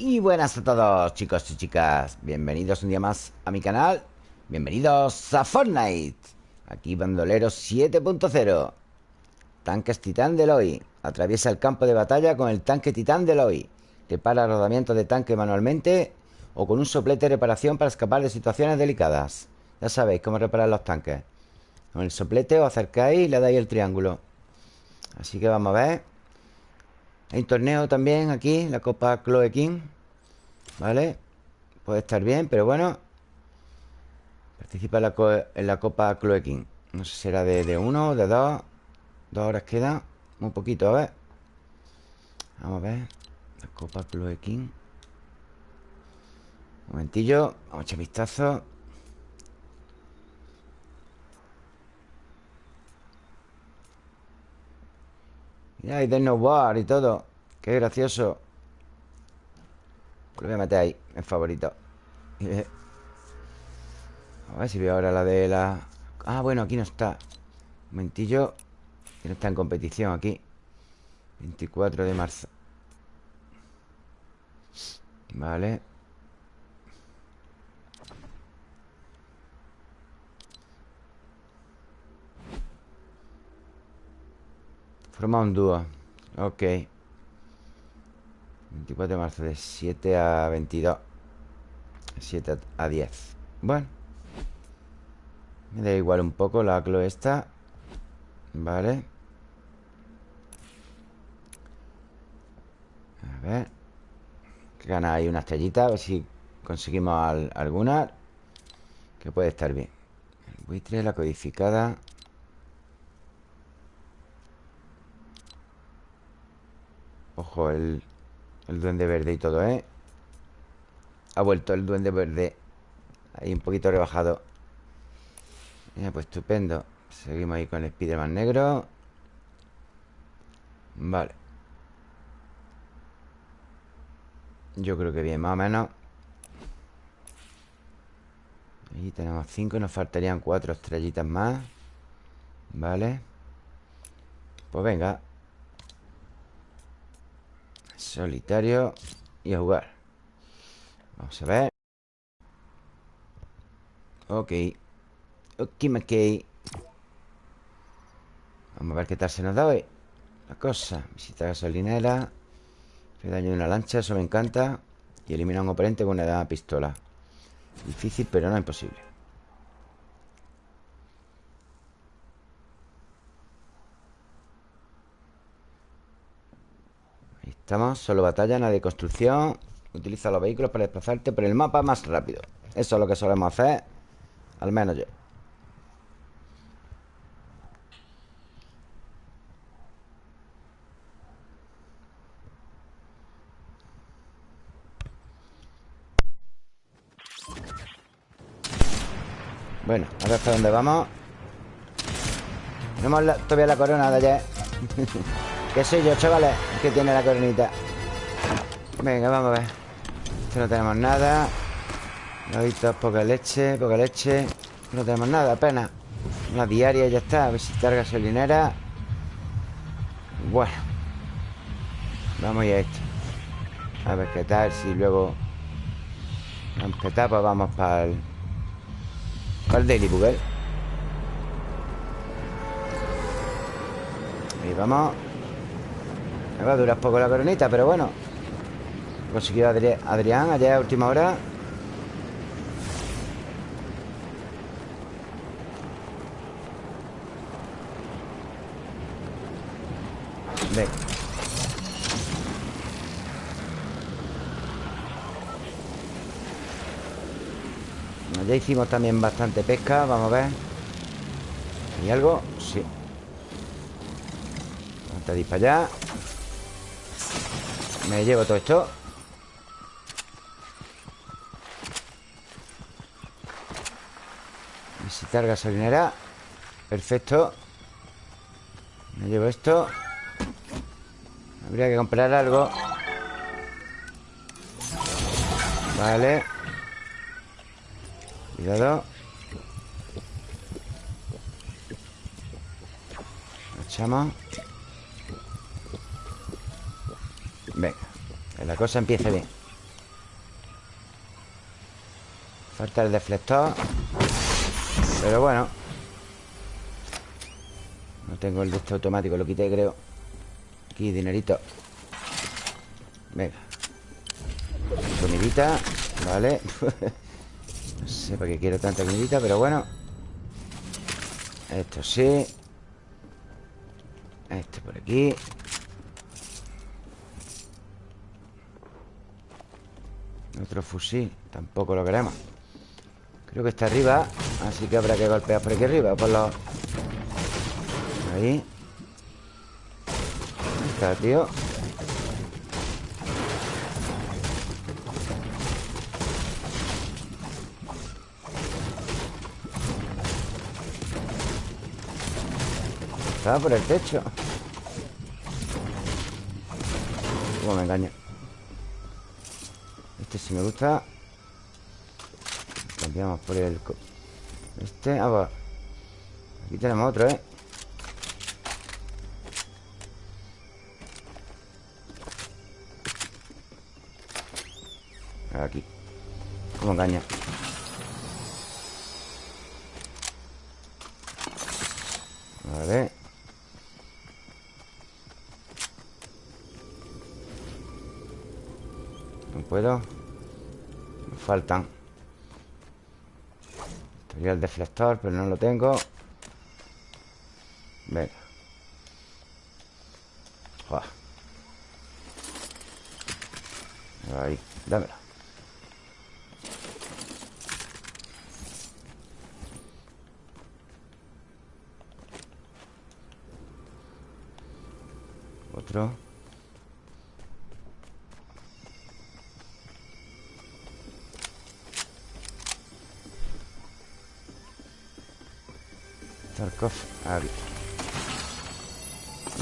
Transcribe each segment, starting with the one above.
Y buenas a todos chicos y chicas. Bienvenidos un día más a mi canal. Bienvenidos a Fortnite. Aquí Bandolero 7.0 Tanques Titán de Loi Atraviesa el campo de batalla con el tanque Titán de Loi Repara rodamientos de tanque manualmente O con un soplete de reparación para escapar de situaciones delicadas. Ya sabéis cómo reparar los tanques. Con el soplete os acercáis y le dais el triángulo. Así que vamos a ver hay torneo también aquí, la Copa Chloe King ¿Vale? Puede estar bien, pero bueno Participa en la, Copa Chloe King. No sé si será de, uno o de dos Dos horas queda Un poquito, a ver. Vamos a ver La Copa Chloe King. Un momentillo Vamos a echar vistazo Mira, hay de snowboard y todo. Qué gracioso. Lo voy a meter ahí, en favorito. A ver si veo ahora la de la... Ah, bueno, aquí no está. Un momentillo Que no está en competición aquí. 24 de marzo. Vale Forma un dúo. Ok. 24 de marzo De 7 a 22 7 a 10 Bueno. Me da igual un poco la clo esta. Vale. A ver. Que gana ahí una estrellita A ver si conseguimos alguna. Que puede estar bien. El buitre, la codificada Ojo, el, el duende verde y todo, ¿eh? Ha vuelto el duende verde. Ahí un poquito rebajado. Mira, pues estupendo. Seguimos ahí con el Spiderman negro. Vale. Yo creo que bien, más o menos. Ahí tenemos cinco Nos faltarían cuatro estrellitas más. Vale. Pues venga Solitario Y a jugar. Vamos a ver. Ok. Ok, ok. Vamos a ver qué tal se nos da hoy. La cosa Visita gasolinera. Hace daño de una lancha, eso me encanta. Y elimina a un oponente con una pistola. Difícil, pero no imposible Estamos, solo batalla, nada de construcción. Utiliza los vehículos para desplazarte por el mapa más rápido. Eso es lo que solemos hacer Al menos yo. Bueno, ahora hasta dónde vamos. Tenemos todavía la corona de ayer ¿Qué soy yo, chavales? Que tiene la coronita. Venga, vamos a ver. Esto no tenemos nada. Loditos, poca leche, poca leche. No tenemos nada, apenas. Una diaria y ya está Visitar gasolinera. Bueno Vamos a esto. A ver qué tal, si luego Aunque pues vamos para el Para el Daily Bugle. Ahí vamos me va a durar poco la coronita, pero bueno. Consiguió Adri Adrián ayer a última hora. Venga Ya hicimos también bastante pesca Vamos a ver. ¿Hay algo? Sí. Vamos para allá me llevo todo esto. Visitar gasolinera. Perfecto. Me llevo esto. Habría que comprar algo. Vale. Cuidado. Echamos Pero la cosa empieza bien. Falta el deflector. Pero bueno. No tengo el de este automático Lo quité, creo. Aquí, dinerito. Venga. Comidita Vale. No sé para qué quiero tanta comidita Pero bueno. Esto sí. Esto por aquí. Otro fusil Tampoco lo queremos. Creo que está arriba Así que habrá que golpear por aquí arriba Por los... Ahí Está, tío. Estaba por el techo. ¿Cómo me engaña? Este sí me gusta. Cambiamos por el... Este, ah, Aquí tenemos otro, ¿eh? Aquí. Como engaña Vale No puedo. Faltan Estaría el deflector, pero no lo tengo. Venga. Ahí, dámelo. Otro Tarkov Aquí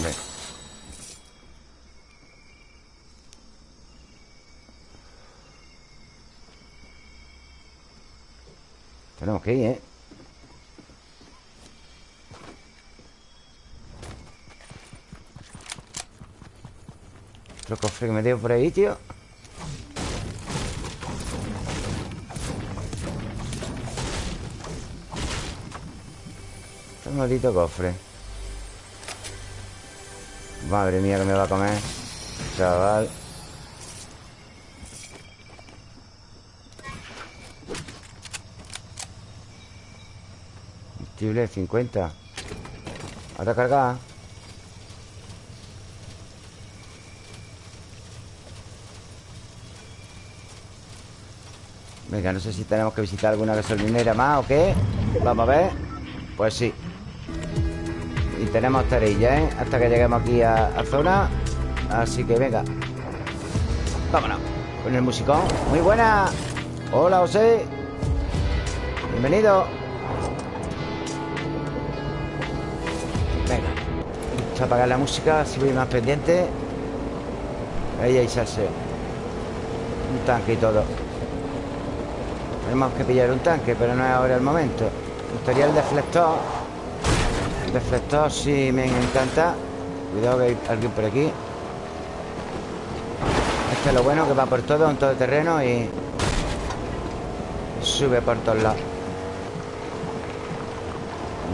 Ven Tenemos que ir, ¿eh? Otro cofre que me dio por ahí, tío maldito cofre. Madre mía que me va a comer Chaval. Combustible 50 Ahora cargar Venga, no sé si tenemos que visitar alguna gasolinera más o qué. Vamos a ver. Pues sí tenemos terilla, ¿eh? Hasta que lleguemos aquí a, zona. Así que venga. Vámonos. Con el musicón. Muy buena. Hola, José. Bienvenido. Venga. Apagar la música Así voy más pendiente. Ahí hay salseo. Un tanque y todo. Tenemos que pillar un tanque Pero no es ahora el momento. Me gustaría deflector Deflector sí me encanta. Cuidado que hay alguien por aquí. Este es lo bueno que va por todo Un terreno y Sube por todos lados.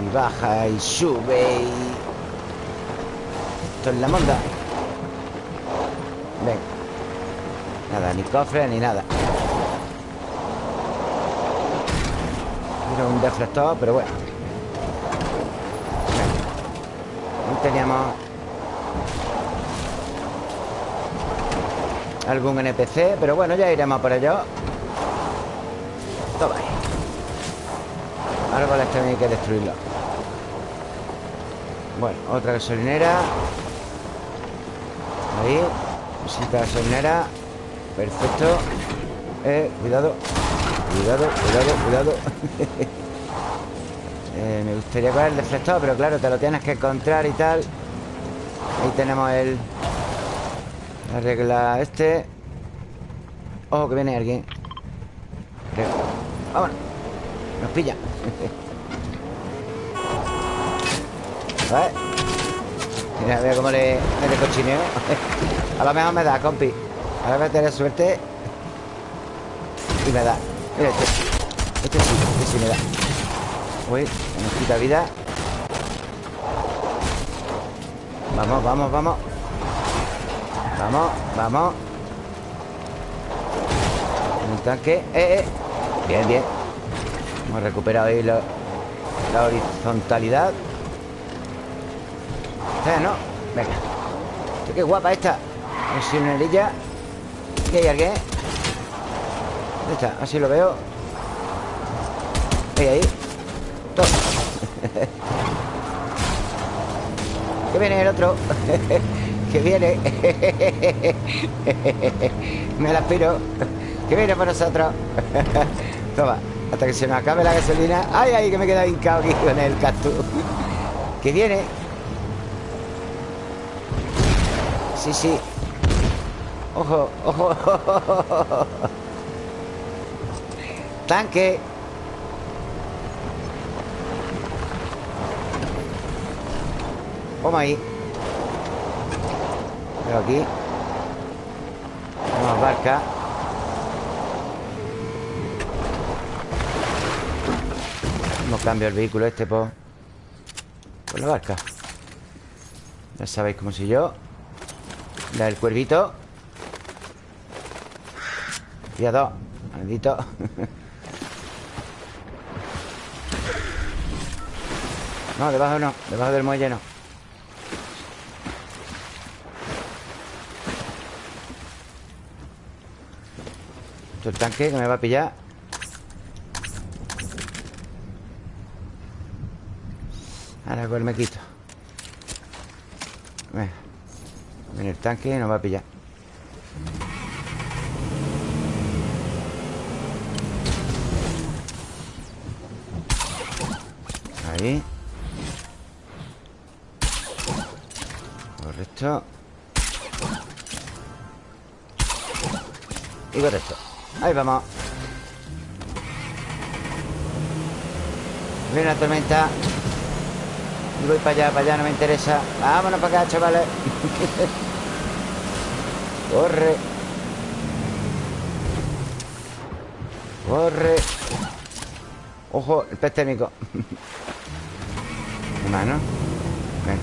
Y baja y sube y... Esto es la monda. Ven. Nada, ni cofre ni nada. Era un deflector, pero bueno teníamos algún NPC Pero bueno, ya iremos por ello. Toma ahí. Árboles también hay que destruirlos Bueno, otra gasolinera. Ahí Visita gasolinera. Perfecto. Eh, cuidado. Cuidado, cuidado, cuidado gustaría coger el deflector Pero claro, te lo tienes que encontrar y tal. Ahí tenemos el La regla este. Ojo que viene alguien. Creo Vámonos. Nos pilla. ¿Vale? Mira, veo cómo le mete cochineo. A lo mejor me da, compi. A ver, tener suerte. Y me da. Mira este Este sí, este sí me da. Uy, nos quita vida. Vamos, vamos, vamos. Vamos, vamos. Un tanque. Eh, eh. Bien, bien. Hemos recuperado ahí la, la horizontalidad. Eh, no. Venga. Qué guapa esta. Es una herilla ¿Qué hay alguien? ¿Dónde está? Así lo veo viene el otro Que viene Me la aspiro Que viene por nosotros. Toma Hasta que se nos acabe la gasolina. Ay, ay, que me queda hincado aquí con el cactus. Que viene. Sí, sí. Ojo, ojo Tanque Vamos ahí. Veo aquí. Vamos barca. Vamos cambio el vehículo este por Por la barca. Ya sabéis cómo soy yo. Da el cuervito. Cuidado Maldito. No, debajo no. Debajo del muelle no El tanque que me va a pillar. Ahora pues me quito Viene el tanque y nos va a pillar. Ahí. Correcto. Y correcto Ahí vamos. Viene la tormenta. Y voy para allá, para allá, no me interesa. Vámonos para acá, chavales. Corre. Corre. Ojo, el pez técnico Mano Venga.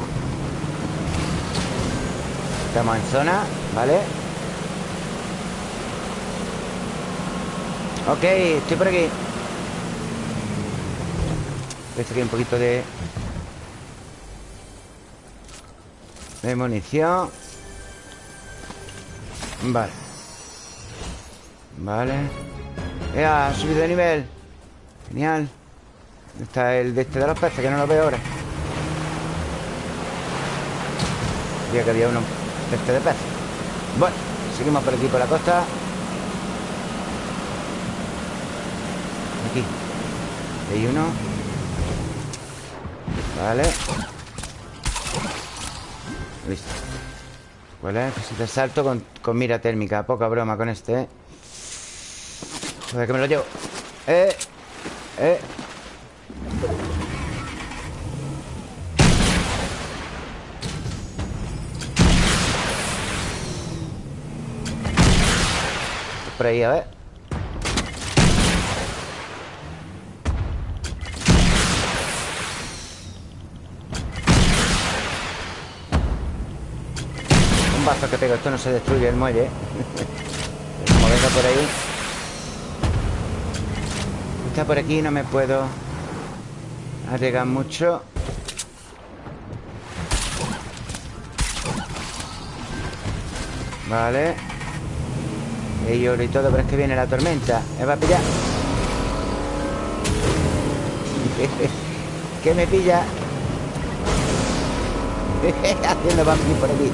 Estamos en zona, ¿vale? Ok, estoy por aquí. Esto aquí un poquito de De munición. Vale. Vale. Ya, ha subido de nivel. Genial. ¿Dónde está el de este de los peces? Que no lo veo ahora. Sabía que había uno de este de peces. Bueno, seguimos por aquí por la costa Aquí Hay uno. Vale. Listo. ¿Cuál es? Necesito salto con, con, mira térmica. Poca broma con este, ¿eh? Joder, que me lo llevo. Eh Eh. Por ahí, a ver que pego Esto no se destruye el muelle. Como venga por ahí. Está por aquí No me puedo Arriesgar mucho. Vale. Y oro y todo Pero es que viene la tormenta. Me va a pillar ¿Qué me pilla? Haciendo vampir por aquí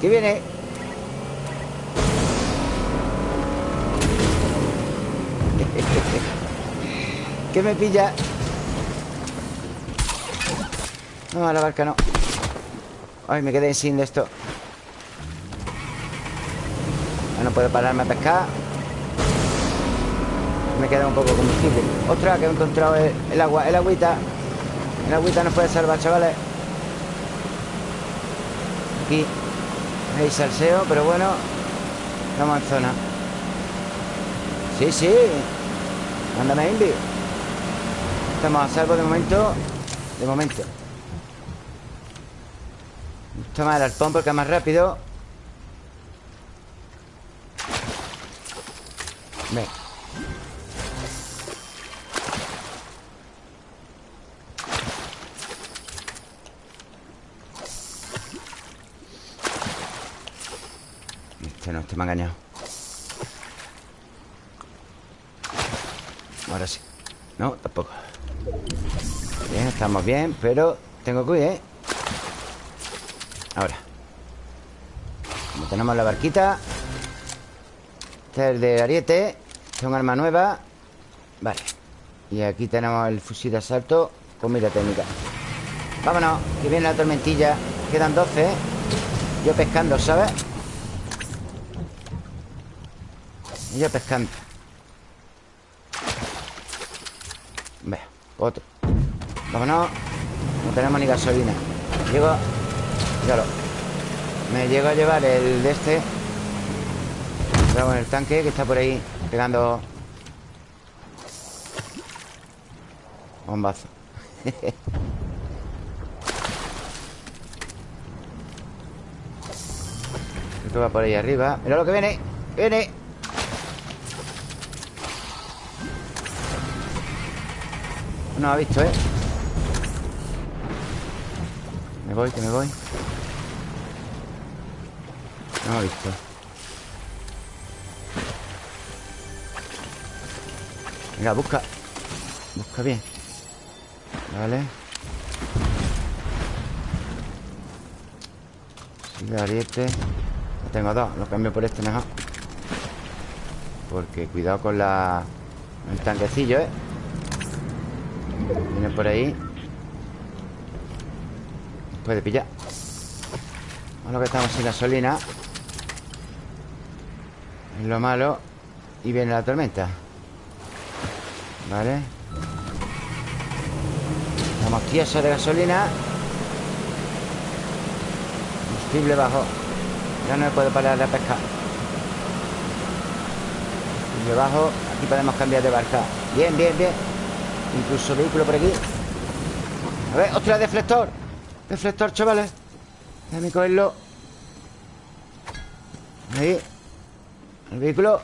¿Qué viene? ¿Qué me pilla? No, a la barca no. Ay, me quedé sin de esto. No puedo pararme a pescar. Me queda un poco combustible. Ostras, que he encontrado el agua El agüita. El agüita nos puede salvar, chavales. Aquí hay salseo, pero bueno Estamos en zona. Sí, sí. Mándame Invi Estamos a salvo de momento De momento. Toma el arpón porque es más rápido Este me ha engañado. Ahora sí. No, tampoco. Bien, estamos bien Pero tengo que huir, ¿eh? Ahora. Como tenemos la barquita Este es el de ariete es un arma nueva. Vale. Y aquí tenemos el fusil de asalto Con mira técnica. Vámonos, que viene la tormentilla. Quedan 12 Yo pescando, ¿sabes? Yo pescando. Vea, otro. Vámonos. No tenemos ni gasolina. Llego. Claro. Me llego a llevar el de este. Vamos en el tanque que está por ahí Pegando Bombazo. Creo que va por ahí arriba. Mira lo que viene. Viene No ha visto, ¿eh? Me voy, que me voy. No ha visto. Venga, busca. Busca bien. Vale. Sigue ariete. Tengo dos, lo cambio por este mejor. Porque cuidado con la El tanquecillo, ¿eh? Viene por ahí. Puede pillar. Bueno, que estamos sin gasolina Es lo malo. Y viene la tormenta. Vale. Estamos tiesos de gasolina. Combustible bajo. Ya no puedo parar de pescar. Combustible bajo. Aquí podemos cambiar de barca. Bien, bien, bien Incluso vehículo por aquí. A ver, otra deflector. Deflector, chavales. Déjame cogerlo. Ahí. El vehículo.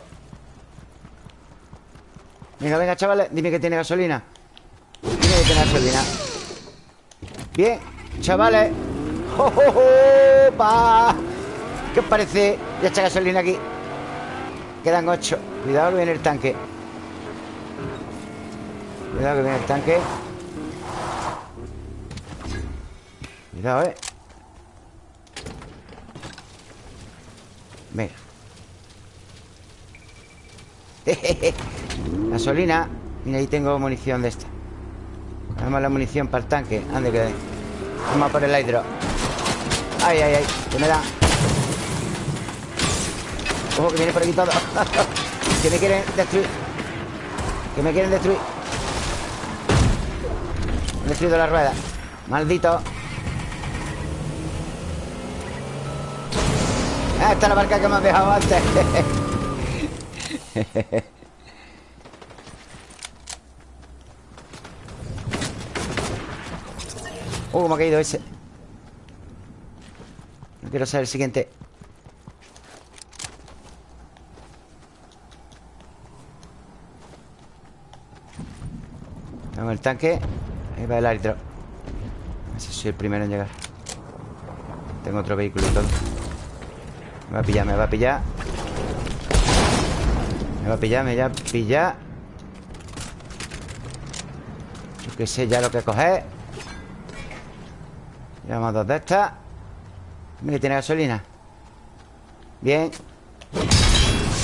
Venga, venga, chavales. Dime que tiene gasolina. Dime que tiene gasolina. Bien, chavales. ¡Oh! ¿Qué os parece? Ya está gasolina aquí. Quedan ocho. Cuidado viene el tanque Cuidado que viene el tanque. Cuidado, eh. Venga Gasolina. Mira, ahí tengo munición de esta. Vamos la munición para el tanque. Ande que Vamos a por el hidro. Ay, ay, ay Que me da. Ojo que viene por aquí todo Que me quieren destruir. Que me quieren destruir destruido la rueda. Maldito. Esta es la barca que me has dejado antes. Uh, me ha caído ese. No quiero ser el siguiente. Tengo el tanque Va el árbitro. A si soy el primero en llegar. Tengo otro vehículo y todo. Me va a pillar, me va a pillar. Me va a pillar, me va a pillar. Yo que sé ya lo que coger. Llevamos dos de estas. Mira, tiene gasolina. Bien.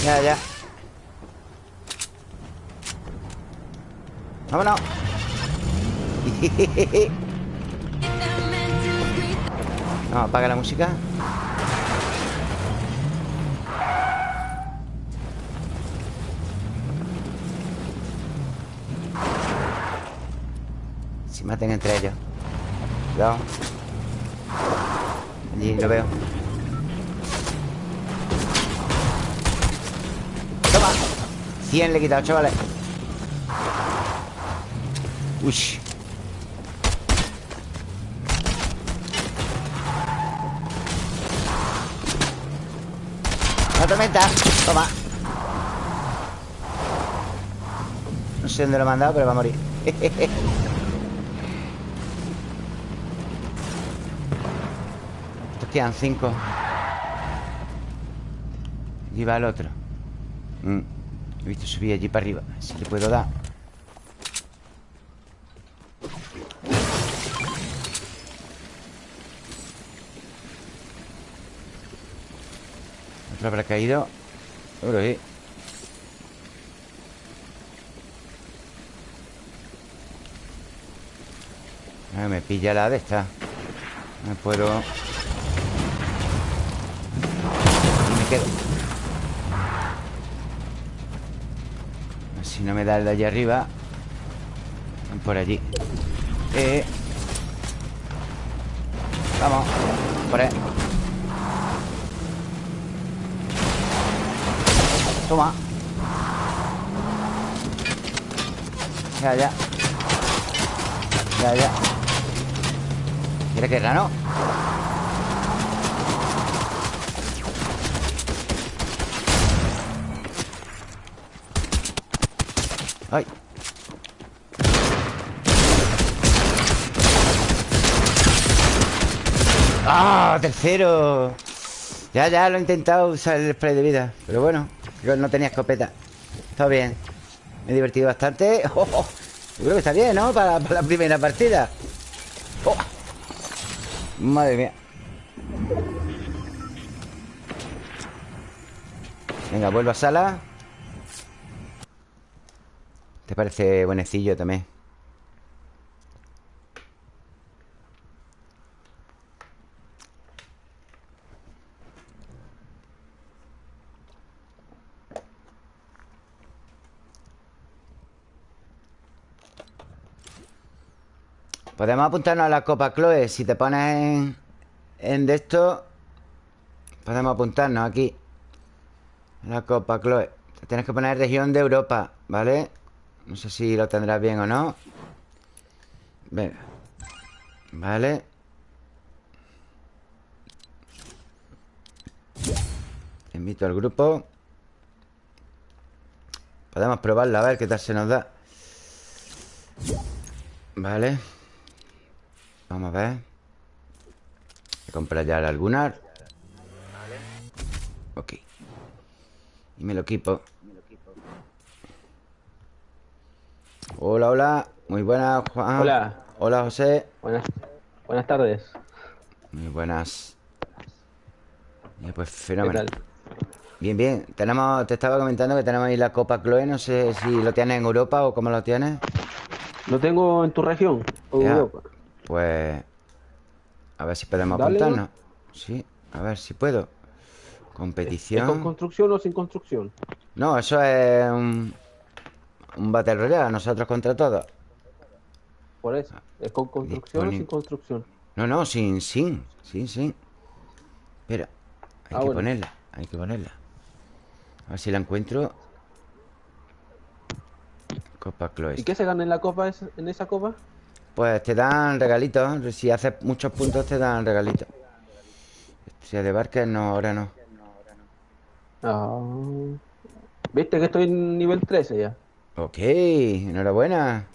Ya, ya. Vámonos no, apaga la música. Si maten entre ellos. Cuidado. Allí lo veo. Toma. 100 le he quitado, chavales. Uy. Tormenta. Toma. No sé dónde lo he mandado, pero va a morir. Estos quedan cinco. Y va el otro. Mm. He visto subir allí para arriba. Si le puedo dar. Otro habrá caído. Seguro sí. Ah, me pilla la de esta. Me puedo. Me quedo. Si no me da el de allá arriba. Por allí. Eh. Vamos. Toma. Ya, ya. Ya, ya. ¿Quiere que no? ¡Ay! ¡Ah! ¡Tercero! Ya, ya lo he intentado usar el spray de vida Pero bueno, no tenía escopeta Está bien Me he divertido bastante oh, oh. Yo creo que está bien, ¿no? Para, la primera partida oh. Madre mía Venga, vuelvo a sala ¿Te parece buenecillo también? Podemos apuntarnos a la Copa Chloe Si te pones en, en de esto Podemos apuntarnos aquí. La Copa Chloe. Tienes que poner región de Europa ¿Vale? No sé si lo tendrás bien o no. Venga. Vale Invito al grupo. Podemos probarla a ver qué tal se nos da. Vale Vamos a ver. Voy a comprar ya el Ok. Y me lo equipo. Hola, hola. Muy buenas, Juan. Hola. Hola, José. Buenas, buenas tardes. Muy buenas. Pues fenomenal Bien, bien. Tenemos, Te estaba comentando que tenemos ahí la Copa Chloe No sé si lo tienes en Europa o cómo lo tienes. Lo tengo en tu región o Europa pues... A ver si podemos apuntarnos. Sí, a ver si puedo. Competición. Con construcción o sin construcción? No, eso es un... Un Battle Royale, nosotros contra todos. Por eso, ¿es con construcción o sin construcción? No, no, sin, sin Sin, sin. Espera, hay ah, que ponerla Hay que ponerla. A ver si la encuentro. Copa Chloe ¿Y qué se gana en la copa, en esa copa? Pues te dan regalitos Si haces muchos puntos te dan regalitos Si de barca, no, ahora no ah. Viste que estoy en nivel 13 ya Ok, enhorabuena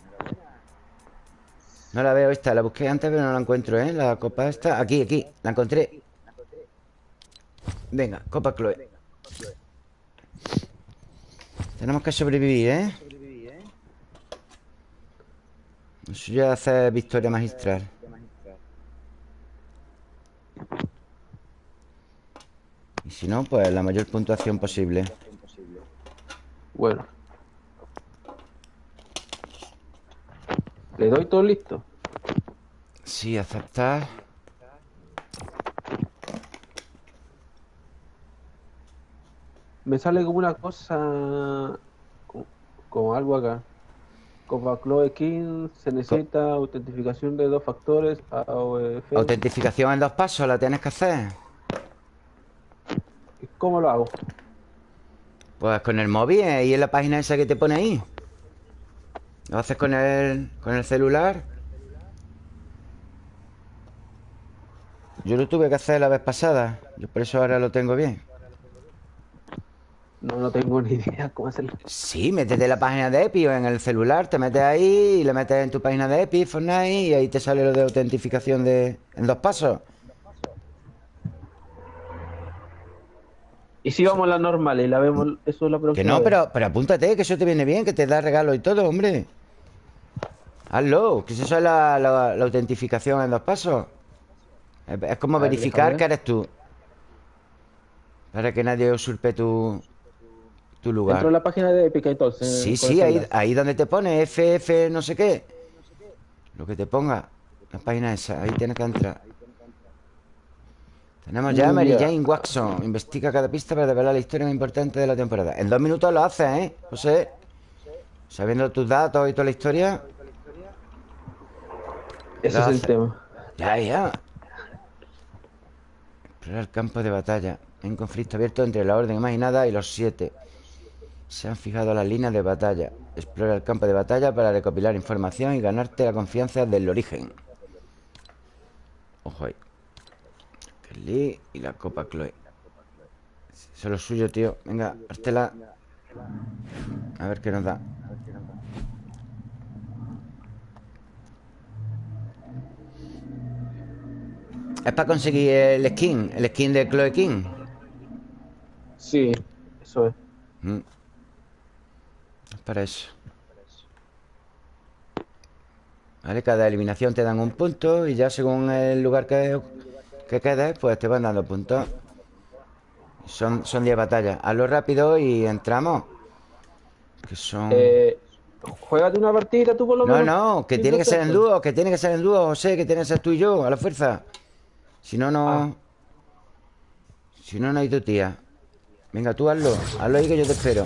No la veo esta, la busqué antes pero no la encuentro, ¿eh? La copa esta, aquí, aquí, la encontré Venga, copa Chloe Tenemos que sobrevivir, ¿eh? Eso ya hace victoria magistral. Y si no, pues la mayor puntuación posible. Bueno. ¿Le doy todo listo? Sí, aceptar. Me sale como una cosa... Como algo acá. Como Chloe King se necesita autentificación de dos factores AOF. Autentificación en dos pasos, la tienes que hacer. ¿Cómo lo hago? Pues con el móvil, ahí en la página esa que te pone ahí. ¿Lo haces con el, con el celular? Yo lo tuve que hacer la vez pasada. Yo por eso ahora lo tengo bien. No, no tengo ni idea cómo hacerlo. Sí, métete en la página de Epic o en el celular, te metes ahí y le metes en tu página de Epic, Fortnite, y ahí te sale lo de autentificación de, en dos pasos. Y si vamos a la normal y la vemos, eso es la próxima. Que no, vez. pero, pero apúntate, que eso te viene bien, que te da regalo y todo, hombre. Hazlo, que eso es la, la- la autentificación en dos pasos. Es, es como ver, verificar que eres tú. Para que nadie usurpe tu, tu lugar. Entro en la página de Epic entonces. Sí, sí, ahí, ahí donde te pone FF no sé qué. Lo que te ponga. La página esa, ahí tienes que entrar. Tenemos ya a Mary Ya. Jane Watson. Investiga cada pista para revelar la historia más importante de la temporada. En dos minutos lo haces, ¿eh? José. Sabiendo tus datos y toda la historia. Ese es el tema. Ya, ya. Explorar el campo de batalla. Un conflicto abierto entre la Orden Imaginada y los Siete. Se han fijado las líneas de batalla. Explora el campo de batalla para recopilar información y ganarte la confianza del origen. Ojo ahí. Kelly y la Copa Chloe. Eso es lo suyo, tío. Venga, hártela. A ver qué nos da. Es para conseguir el skin, el skin de Chloe King. Sí, eso es. Mm. Para eso. Vale, cada eliminación te dan un punto y ya según el lugar que, que quedes, pues te van dando puntos. Son, son 10 batallas. Hazlo rápido y entramos. Que son... Eh, Juégate una partida tú por lo No, menos. no, que Sí, tiene que ser en dúo, que tiene que ser en dúo, José, que tiene que ser tú y yo, a la fuerza. Si no, no. Ah. Si no, no hay tu tía. Venga, tú hazlo. Hazlo ahí que yo te espero.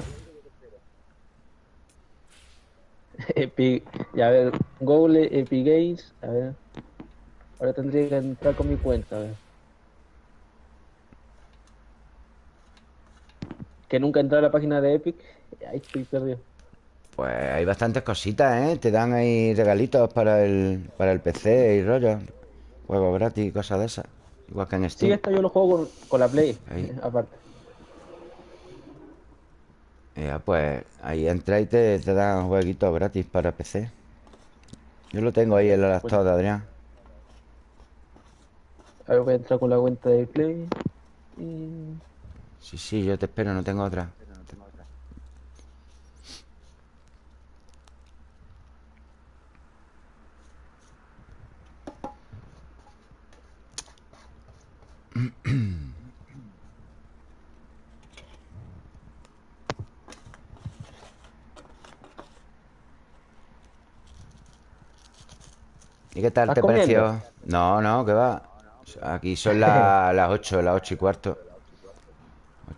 Epic, ya a ver, Google, Epic Games, a ver. Ahora tendría que entrar con mi cuenta, a ver. Que nunca entré a la página de Epic, ahí estoy perdido. Pues hay bastantes cositas, ¿eh? Te dan ahí regalitos para el, para el PC y rollo. Juegos gratis y cosas de esas. Igual que en Sí, Steam. esta yo lo juego con, con la Play, Ahí. eh, aparte. Ya, pues ahí entra y te, te dan jueguitos gratis para PC. Yo lo tengo ahí en la laptop de Adrián. A ver, voy a entrar con la cuenta de Play. Y... Sí, sí, yo te espero, no tengo otra. ¿Y qué tal ¿Estás te comiendo? pareció? No, no, que va. Aquí son la- las 8, las 8 y cuarto.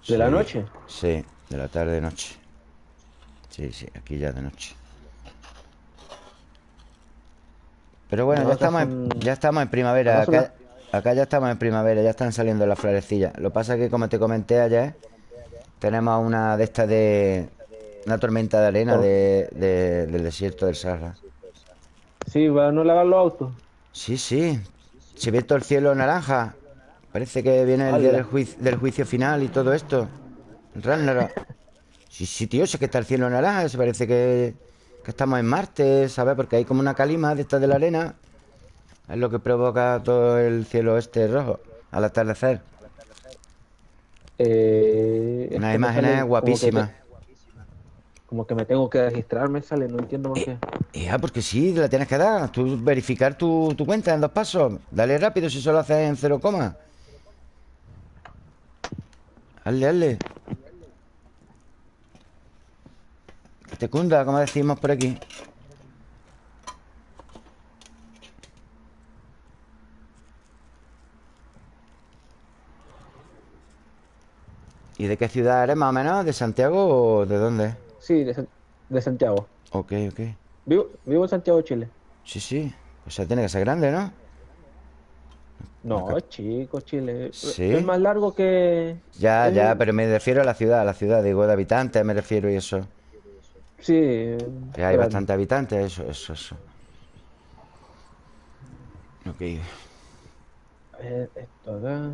¿De la noche? Sí, de la tarde noche. Sí, sí, aquí ya de noche. Pero bueno, No, ya estamos, en, ya estamos en primavera. acá ya estamos en primavera, ya están saliendo las florecillas. Lo pasa que, como te comenté ayer, tenemos una de estas de... Una tormenta de arena de, de- del desierto del Sahara. Sí, para no lavar los autos. Sí, sí. Se ve todo el cielo naranja. Parece que viene el día del, juicio, del juicio final y todo esto. Ragnarok. Sí, sí, tío, sé que está el cielo naranja. Se parece que, que estamos en Marte, ¿sabes? Porque hay como una calima de estas de la arena. Es lo que provoca todo el cielo este rojo al atardecer. Eh, Unas imágenes guapísimas. Como que me tengo que registrar, me sale, no entiendo por qué. Ya, porque sí, la tienes que dar. Tú verificar tu, tu cuenta en dos pasos. Dale rápido si solo haces en cero coma. Hazle, hazle. Que te cunda, como decimos por aquí. ¿Y de qué ciudad eres más o menos? ¿De Santiago o de dónde? Sí, de, San- de Santiago. Ok, ok. Vivo, vivo en Santiago, Chile. Sí, sí. O sea, tiene que ser grande, ¿no? No, Acá. chico, Chile. Sí. Es más largo que... Ya, Eh. ya, pero me refiero a la ciudad, a la ciudad, digo, de habitantes me refiero y eso. Sí. eh, Que hay claro. bastantes habitantes, eso, eso, eso. Ok. A ver, esto acá.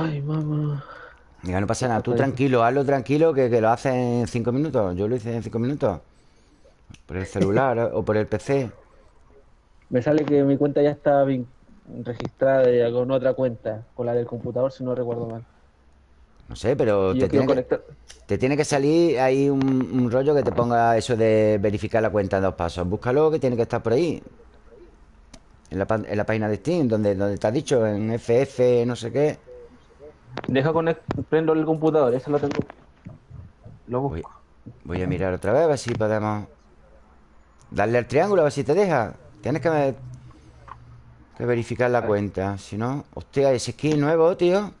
Ay, mamá. Mira, no pasa nada. Tú tranquilo, hazlo tranquilo, que, que lo haces en cinco minutos. Yo lo hice en cinco minutos. Por el celular o por el PC. Me sale que mi cuenta ya está vin- registrada ya con otra cuenta, con la del computador, si no recuerdo mal. No sé, pero te tiene, que, te tiene que salir ahí un, un rollo que te ponga eso de verificar la cuenta en dos pasos. Búscalo, que tiene que estar por ahí. En la, en la página de Steam, donde, donde te dicho, en FF, no sé qué. Deja conect... prendo el computador, eso lo tengo. Lo Voy, busco. voy a mirar otra vez a ver si podemos darle al triángulo a ver si te deja. Tienes que, ver- que verificar la cuenta. Si no, hostia, ese skin nuevo, tío.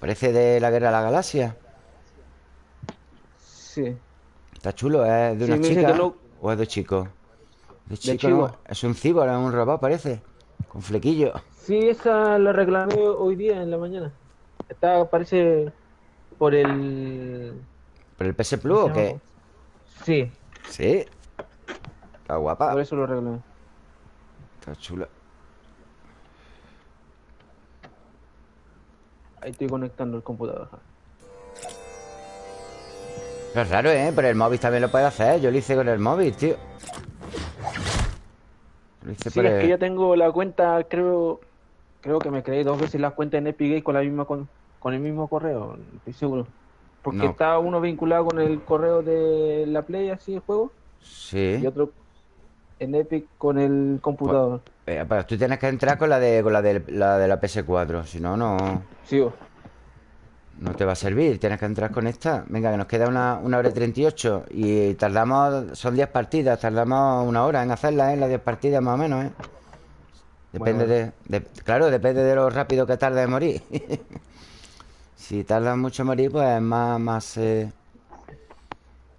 Parece de la guerra de la galaxia. Sí. Está chulo, ¿es de una chica o es de chico? De chico. Es un cibor, es un robot, parece. Con flequillo. Sí, esa la reclamé hoy día en la mañana. Está, parece por el. ¿Pero el PS Plus o qué? Sí, Sí. Está guapa. por eso lo reclamé. Está chula. Ahí estoy conectando el computador. Pero es raro, ¿eh? Pero el móvil también lo puede hacer. Yo lo hice con el móvil, tío. Lo hice Sí, por es el- que ya tengo la cuenta, creo, creo que me creé dos veces la cuenta en Epic Games con la misma con, con el mismo correo, estoy seguro. Porque No. está uno vinculado con el correo de la Play, así el juego, Sí. y otro en Epic con el computador. Eh, pero tú tienes que entrar con la de con la de la, de la PS4. Si no, no, Sí, no te va a servir. Tienes que entrar con esta. Venga, que nos queda una, una hora y 38. Y tardamos, son 10 partidas. Tardamos una hora en hacerlas, ¿eh? Las 10 partidas más o menos, ¿eh? Depende Bueno. de, de- Claro, depende de lo rápido que tarde en morir. si tarda mucho en morir, pues más, más eh,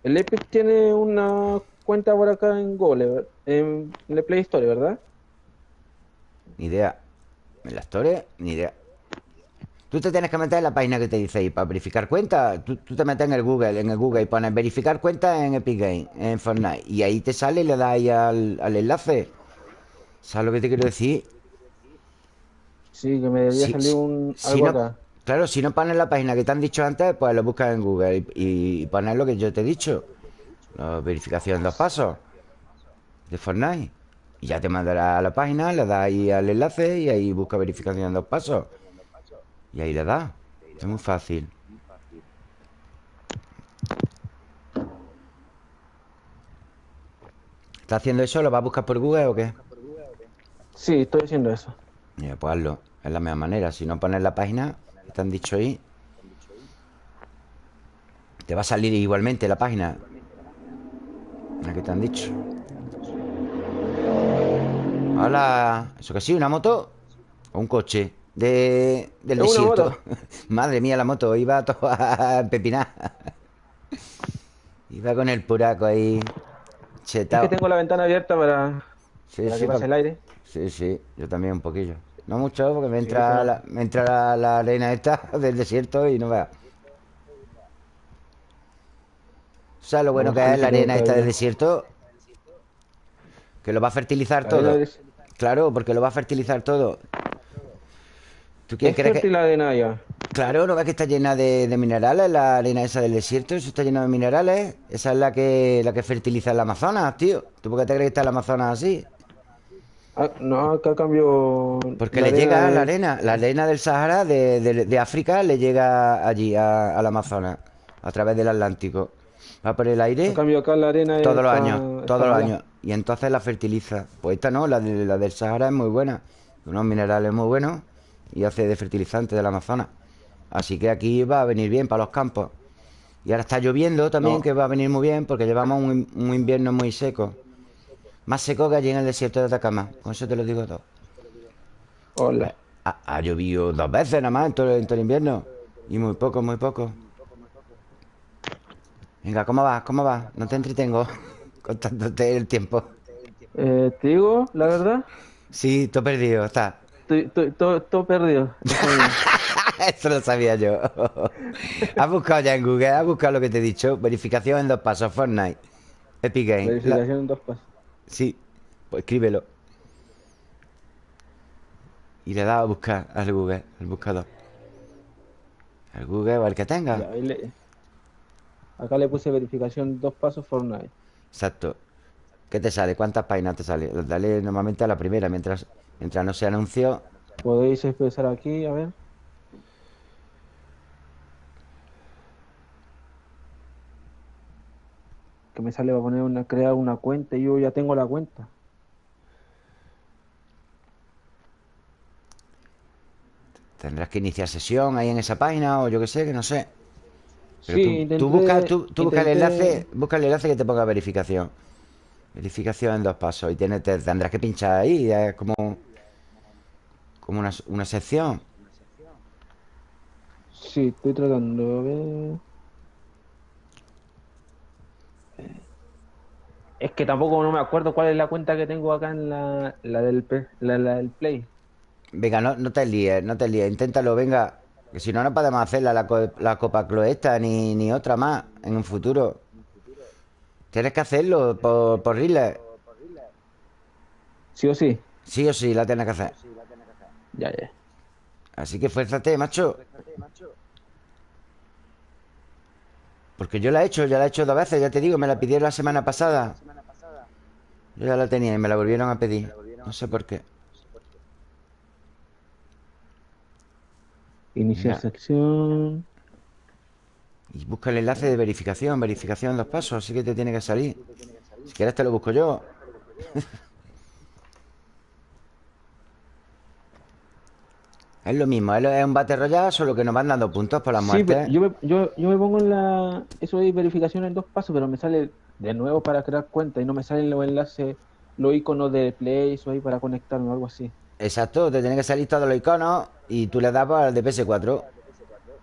el Epic tiene una cuenta por acá en Google, en, en la Play Store, ¿verdad? Ni idea. En la historia, ni idea. Tú te tienes que meter en la página que te dice ahí para verificar cuenta. Tú, tú te metes en el Google, en el Google y pones verificar cuenta en Epic Games, en Fortnite. Y ahí te sale y le das ahí al, al enlace. ¿Sabes lo que te quiero decir? Sí, que me debería Si- salir un si algo no- acá. Claro, si no pones la página que te han dicho antes, pues lo buscas en Google y, y pones lo que yo te he dicho. La verificación en dos pasos de Fortnite. Y ya te mandará a la página, le das ahí al enlace y ahí busca verificación en dos pasos. Y ahí le das. Es muy fácil. ¿Estás haciendo eso? ¿Lo vas a buscar por Google o qué? Sí, estoy haciendo eso. Mira, pues hazlo. Es la misma manera. Si no pones la página que te han dicho ahí, te va a salir igualmente la página. La que te han dicho. Hola. ¿Eso que sí? ¿Una moto? ¿O un coche? De, del Es desierto. Madre mía, la moto. Iba todo a pepinar. Iba con el puraco ahí. Es Chetao. que tengo la ventana abierta para, Sí, para sí, que pase pa- el aire. Sí, sí, yo también un poquillo. No mucho, porque me entra, la, me entra la, la arena esta del desierto y no veas. ¿Sabes lo bueno No, que es la arena esta del desierto? Que lo va a fertilizar todo. Claro, porque lo va a fertilizar todo. ¿Tú quién Es crees que...? la arena ya. Claro, ¿no ves que está llena de, de minerales la arena esa del desierto? Eso está lleno de minerales. Esa es la que, la que fertiliza el Amazonas, tío. ¿Tú por qué te crees que está el Amazonas así? Ah, no, acá cambio. Porque le llega de- la arena, la arena del Sahara de, de- de África le llega allí a- al Amazonas, a través del Atlántico. Va por el aire cambio acá la arena todos los años, todos los años. Y entonces la fertiliza. Pues esta no, la, de- la del Sahara es muy buena. Unos minerales muy buenos y hace de fertilizante del Amazonas. Así que aquí va a venir bien para los campos. Y ahora está lloviendo también, No. que va a venir muy bien porque llevamos un, un invierno muy seco. Más seco que allí en el desierto de Atacama. Con eso te lo digo todo. Hola. Ha, ha llovido dos veces nada más en todo, en todo el invierno. Y muy poco, muy poco. Venga, ¿cómo vas? ¿Cómo vas? No te entretengo contándote el tiempo. Eh, te digo, la verdad, Sí, he perdido, está. todo, todo perdido. Eso lo sabía yo. has buscado ya en Google, has buscado lo que te he dicho. Verificación en dos pasos, Fortnite. Epic Games. La- Verificación en dos pasos. Sí, pues escríbelo. Y le da a buscar al Google, al buscador. Al Google o al que tenga. Le- Acá le puse verificación dos pasos Fortnite. Exacto. ¿Qué te sale? ¿Cuántas páginas te sale? Dale normalmente a la primera, mientras, mientras no se anunció. Podéis empezar aquí, a ver. Que me sale va a poner una crear una cuenta y yo ya tengo la cuenta. Tendrás que iniciar sesión ahí en esa página o yo qué sé, que no sé. Pero Sí, tú, intenté- tú busca, tú, tú busca el enlace, busca el enlace que te ponga verificación. Verificación en dos pasos. Y tienes, te tendrás que pinchar ahí, es como, como una, una sección. Sí, estoy tratando de ver. Es que tampoco no me acuerdo cuál es la cuenta que tengo acá en la, la del, P- la, la del Play. Venga, no, no te líes, no te líes, inténtalo, venga. Que si no, no podemos hacerla la, co- la Copa Cloesta ni, ni otra más en un futuro. Tienes que hacerlo por, por Riles. ¿Sí o sí? Sí o sí, la tienes que hacer. Ya, ya. Así que fuérzate, macho. Porque yo la he hecho, ya la he hecho dos veces, ya te digo, me la pidieron la semana pasada. Yo ya la tenía y me la volvieron a pedir. No sé por qué. Iniciar sección. Y busca el enlace de verificación, verificación en dos pasos, así que te tiene que salir. Si quieres te lo busco yo. Es lo mismo, es un Battle Royale, solo que nos van dando puntos por la Sí, muerte. pero yo me, yo, yo me pongo en la. Eso de verificación en dos pasos, pero me sale de nuevo para crear cuenta y no me salen los enlaces, los iconos de Play, eso ahí para conectarme o algo así. Exacto, te tiene que salir todos los iconos y tú le das al de PS4,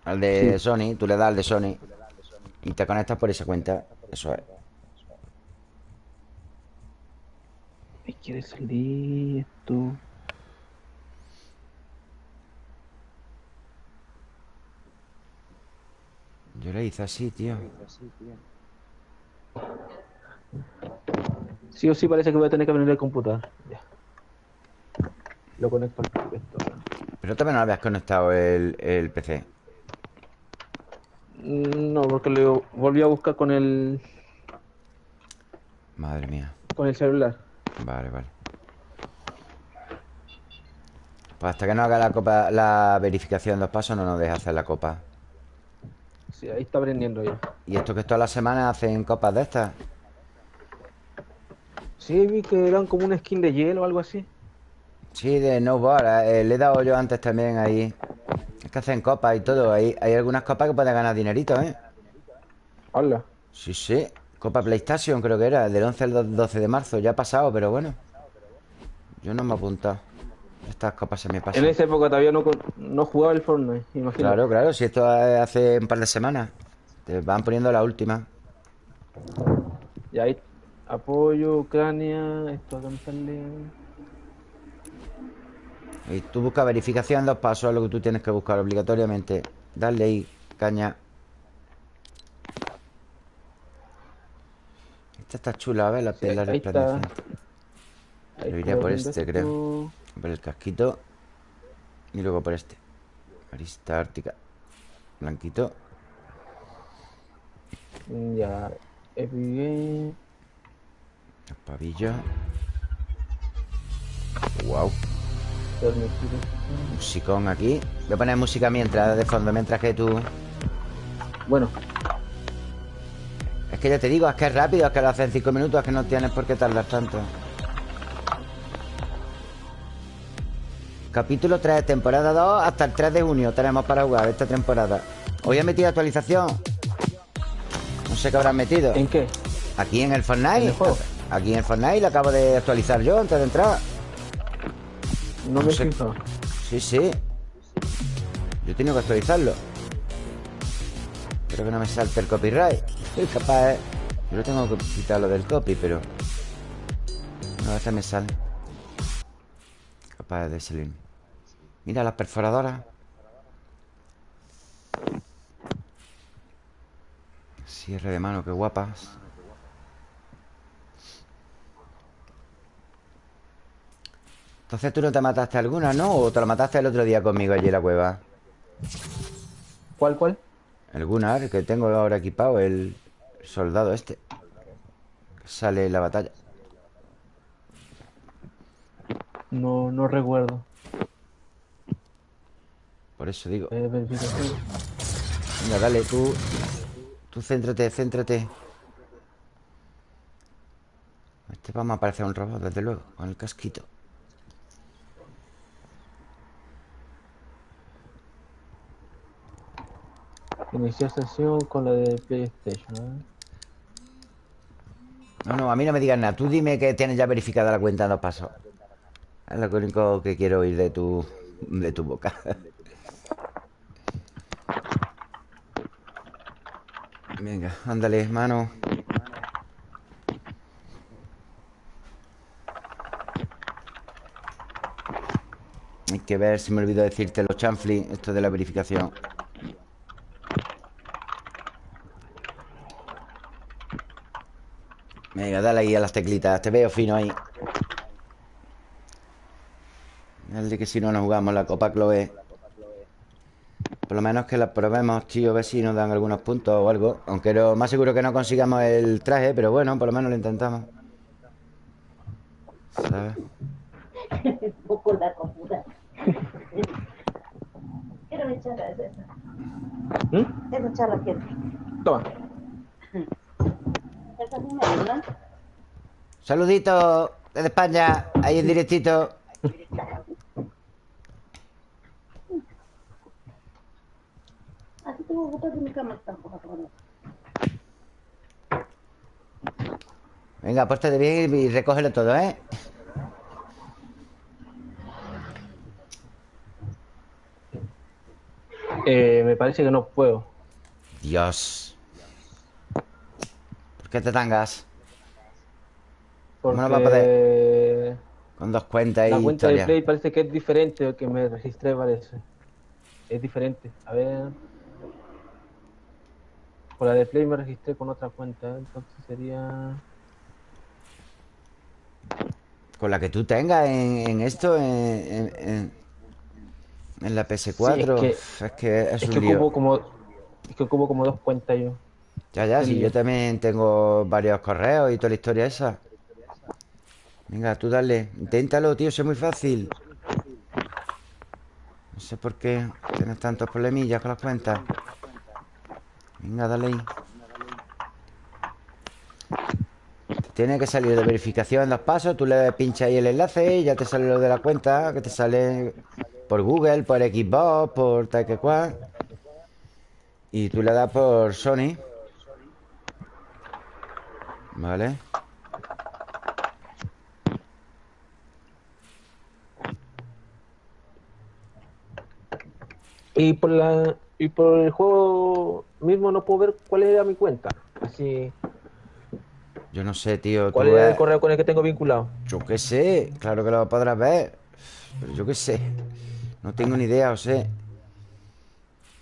al de Sí. Sony, tú le das al de Sony y te conectas por esa cuenta. Eso es. Me quiere salir esto. Yo lo hice así, tío. Sí o sí parece que voy a tener que venir el computador. Ya. Lo conecto al esto. Pero también no habías conectado el, el PC. Mm, No, porque lo volví a buscar con el Madre mía. con el celular. Vale, vale. Pues hasta que no haga la copa, la verificación en dos pasos, no nos deja hacer la copa. Sí, ahí está aprendiendo ya. Y esto que todas las semanas hacen copas de estas. Sí, vi que eran como una skin de hielo o algo así. Sí, de snowboard. eh, le he dado yo antes también ahí. Es que hacen copas y todo. Hay, hay algunas copas que pueden ganar dinerito, ¿eh? Hola. Sí, sí. Copa PlayStation creo que era. Del 11 al do- 12 de marzo. Ya ha pasado, pero bueno. Yo no me he apuntado. Estas copas se me En pasan. esa época todavía no, no jugaba el Fortnite, imagino. Claro, claro. Si esto es hace un par de semanas. Te van poniendo la última. Y ahí apoyo, Ucrania, esto acá me sale. Y tú buscas verificación en dos pasos. Es lo que tú tienes que buscar obligatoriamente. Darle ahí, caña. Esta está chula, ¿ves? La Sí, Yo iría estoy por este, creo. Por el casquito. Y luego por este. Arista ártica. Blanquito. Ya, Epic Games. Los pavillos. Wow. Musicón aquí. Voy a poner música mientras, de fondo, mientras que tú. Bueno, Es que ya te digo, es que es rápido, es que lo hacen 5 minutos, es que no tienes por qué tardar tanto. Capítulo 3, temporada 2, hasta el 3 de junio tenemos para jugar esta temporada. Hoy he metido actualización. No sé qué habrán metido. ¿en qué? Aquí en el Fortnite. ¿En el juego? Aquí en el Fortnite lo acabo de actualizar yo antes de entrar. No, No me sé. Sí, sí. Yo he tenido que actualizarlo. Espero que no me salte el copyright. Soy capaz, ¿eh? Yo lo tengo que quitar lo del copy, pero... No, a veces me sale. Capaz de salir. Mira las perforadoras. Cierre de mano, qué guapas. Entonces tú no te mataste alguna, ¿no? ¿O te la mataste el otro día conmigo allí en la cueva? ¿Cuál, cuál? El Gunnar, que tengo ahora equipado, el soldado este. Sale en la batalla. No, no recuerdo. Por eso digo. Eh. Venga, dale, tú. Tú céntrate, céntrate. Este vamos a parecer un robot, desde luego, con el casquito. Iniciar sesión con la de PlayStation. ¿eh? No, no, a mí no me digas nada. Tú dime que tienes ya verificada la cuenta en dos pasos. Es lo único que quiero oír de tu, de tu boca. Venga, ándale, mano. Hay que ver si me olvido decirte los chanfli, esto de la verificación. Venga, dale ahí a las teclitas. Te veo fino ahí. De que si no nos jugamos la Copa Chloe. Por lo menos que la probemos, tío, a ver si nos dan algunos puntos o algo. Aunque lo más seguro que no consigamos el traje, pero bueno, por lo menos lo intentamos. ¿Sabes? Un poco la comida. Quiero mi charla, es esa. ¿Mm? Esa charla quiero. Toma. Esa es mi ¿verdad? Saludito desde España, ahí en directito. Que de mi cama. Venga, pórtate bien y recógelo todo, ¿eh? Eh, me parece que no puedo. Dios. ¿Por qué te tangas? Porque ¿Cómo no va a Con dos cuentas y la cuenta de historia. Play parece que es diferente al que me registré, parece. Es diferente. A ver. Con la de Play me registré con otra cuenta, entonces sería. Con la que tú tengas en, en esto, en, en, en- en la PS4. Sí, es Uf, es que es, Es un que lío. ocupo como. Es que ocupo como dos cuentas yo. Ya, ya, sí, lío. yo también tengo varios correos y toda la historia esa. Venga, tú dale. Inténtalo, tío, es muy fácil. No sé por qué tienes tantos problemillas con las cuentas. Venga, dale ahí. Tiene que salir de verificación en dos pasos. Tú le pinchas ahí el enlace y ya te sale lo de la cuenta, que te sale por Google, por Xbox, por tal que cual. Y tú le das por Sony. Vale. Y por la. Y por el juego mismo no puedo ver cuál era mi cuenta. Así. Yo no sé, tío. ¿Cuál era el correo con el que tengo vinculado? Yo qué sé. Claro que lo podrás ver. Pero yo qué sé. No tengo ni idea, o sé.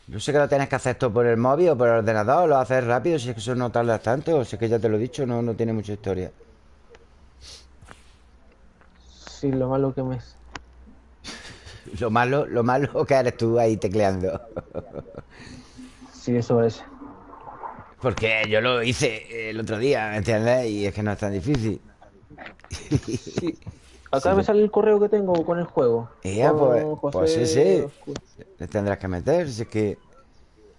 Yo sé que lo tienes que hacer esto por el móvil o por el ordenador. Lo haces rápido. Si es que eso no tarda tanto. Si es que ya te lo he dicho, no, no tiene mucha historia. Sí, lo malo que me. Lo malo, lo malo que eres tú ahí tecleando. Sí, eso es. Porque yo lo hice el otro día, ¿me entiendes? Y es que no es tan difícil. Sí. Acá me sale el correo que tengo con el juego. Con pues, pues sí, sí. Le tendrás que meter. Si es que.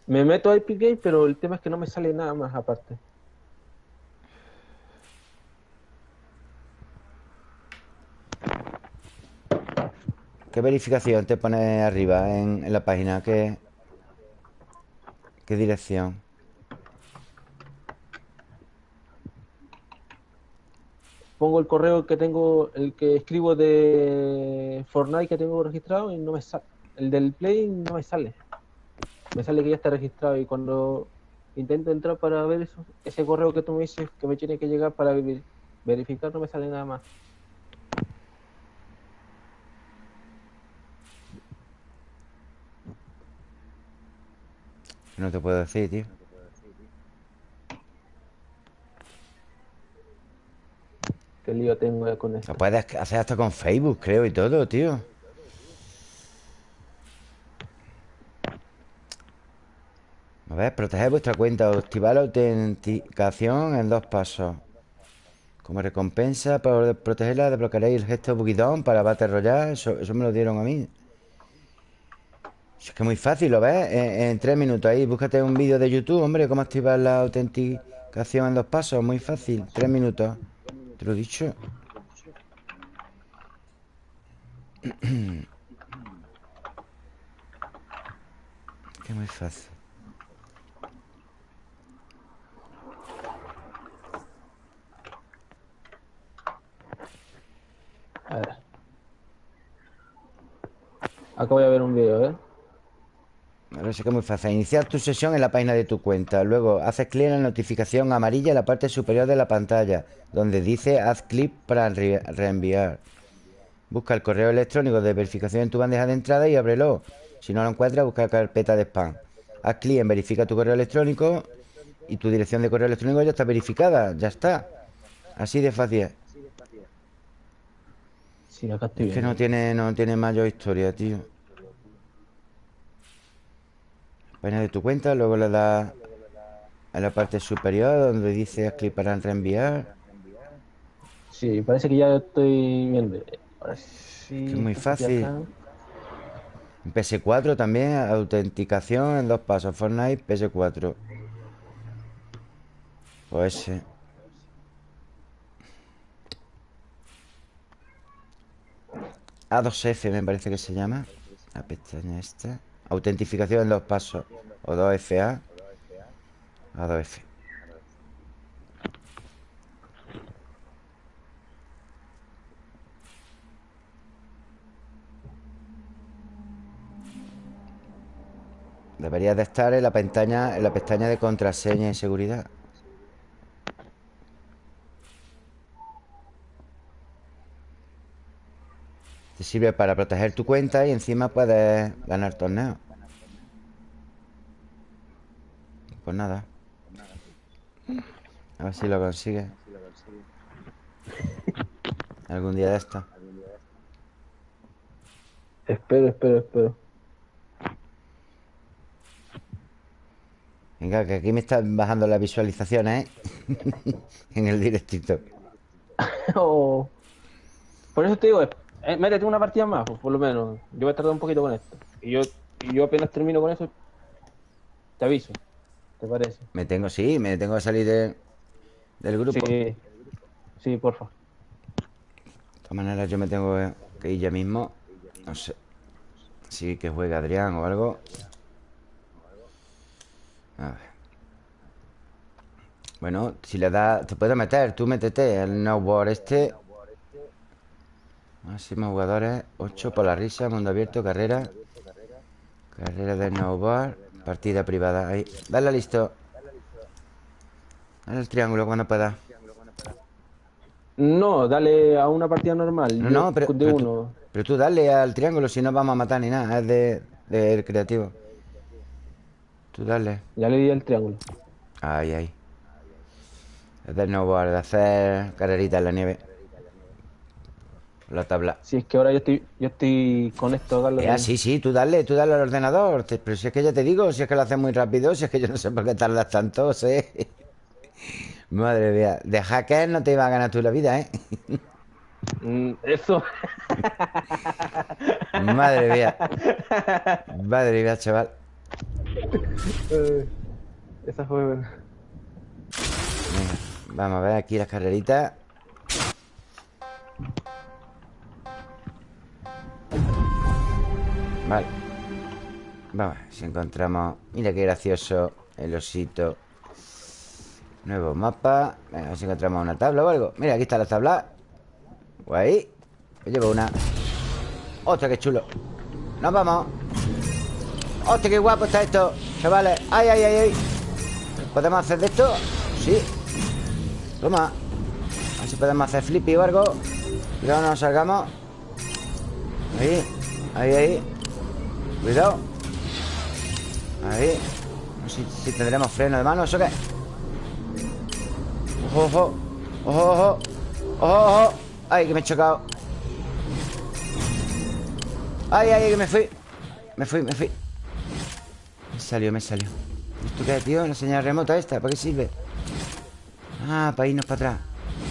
Me meto a Epic Game, pero el tema es que no me sale nada más aparte. ¿Qué verificación te pone arriba en, en la página? ¿Qué, ¿Qué dirección? Pongo el correo que tengo, el que escribo de Fortnite que tengo registrado y no me sale. El del Play no me sale. Me sale que ya está registrado y cuando intento entrar para ver eso, ese correo que tú me dices que me tiene que llegar para ver- verificar no me sale nada más. No te puedo decir, tío. Qué lío tengo ya con esto. Lo puedes hacer hasta con Facebook, creo, y todo, tío. A ver, proteger vuestra cuenta o activar la autenticación en dos pasos. Como recompensa por protegerla, desbloquearéis el gesto Boogie Down para Battle Royale. Eso, eso me lo dieron a mí. Es que muy fácil, ¿lo ves? En, en tres minutos ahí, búscate un vídeo de YouTube, hombre, cómo activar la autenticación en dos pasos. Muy fácil, tres minutos. Te lo he dicho. que muy fácil. A ver. Acá voy a ver un video, ¿eh? Ahora sí que es muy fácil. Iniciar tu sesión en la página de tu cuenta. Luego haces clic en la notificación amarilla en la parte superior de la pantalla, donde dice haz clic para re- reenviar. Busca el correo electrónico de verificación en tu bandeja de entrada y ábrelo. Si no lo encuentras, busca la carpeta de spam. Haz clic en verifica tu correo electrónico y tu dirección de correo electrónico ya está verificada. Ya está. Así de fácil. es. Sí, que no tiene, no tiene mayor historia, tío. Página de tu cuenta, luego le das a la parte superior donde dice clic para reenviar. Sí, parece que ya estoy viendo. Ahora sí. Es muy fácil. acá. En PS4 también, autenticación en dos pasos. Fortnite, PS4. Pues ese. A2F me parece que se llama. La pestaña esta. Autentificación en dos pasos. O 2FA. A2F. Debería de estar en la pestaña, en la pestaña de contraseña y seguridad. Te sirve para proteger tu cuenta y encima puedes ganar torneos. Pues nada. A ver si lo consigues. Algún día de esto. Espero, espero, espero. Venga, que aquí me están bajando las visualizaciones, ¿eh? en el directito. Oh. Por eso te digo, eh, métete una partida más, pues, por lo menos. Yo voy a tardar un poquito con esto. Y yo, y yo apenas termino con eso, te aviso. ¿Te parece? Me tengo, sí, me tengo que salir de- del grupo. De Sí, sí, porfa. todas maneras, yo me tengo que ir ya mismo. No sé. Sí, que juegue Adrián o algo. A ver. Bueno, si le das... Te puedes meter, tú métete el snowboard este. Máximo jugadores, 8 por la risa, mundo abierto, carrera. Carrera de snowboard, partida privada. Ahí, dale listo. Dale el triángulo cuando puedas. No, dale a una partida normal. No, no, pero, de pero uno. tú, pero tú dale al triángulo si no vamos a matar ni nada. Es de, del creativo. Tú dale. Ya le di el triángulo. Ahí, ahí. Es de snowboard, de hacer carreritas en la nieve. La tabla. Si es que ahora yo estoy, yo estoy con esto, Carlos. Eh, ah, sí, sí, tú dale, tú dale al ordenador. Te- pero si es que ya te digo, si es que lo haces muy rápido, si es que yo no sé por qué tardas tanto, sé. Madre mía, de hacker no te iba a ganar tú la vida, ¿eh? Mm, Eso. Madre mía. Madre mía, chaval. Eh, Esa fue buena. Venga, vamos a ver aquí las carreritas. Vale. Vamos si encontramos. Mira qué gracioso el osito. Nuevo mapa. Venga, a ver si encontramos una tabla o algo. Mira, aquí está la tabla. Guay. Me llevo una. ¡Ostras, qué chulo! ¡Nos vamos! ¡Hostia, qué guapo está esto! Chavales, ¡ay, ay, ay, ay! ¿Podemos hacer de esto? Sí Toma A ver si podemos hacer flippy o algo Cuidado, no nos salgamos Ahí, ahí, ahí Cuidado. Ahí. No sé si tendremos freno de mano ¿Eso qué? Ojo, ojo. Ojo, ojo. Ojo, ojo. Ay, que me he chocado. Ay, ay, que me fui. Me fui, me fui. Me salió, me salió. ¿Esto qué es, tío? La señal remota esta ¿Para qué sirve? Ah, para irnos para atrás.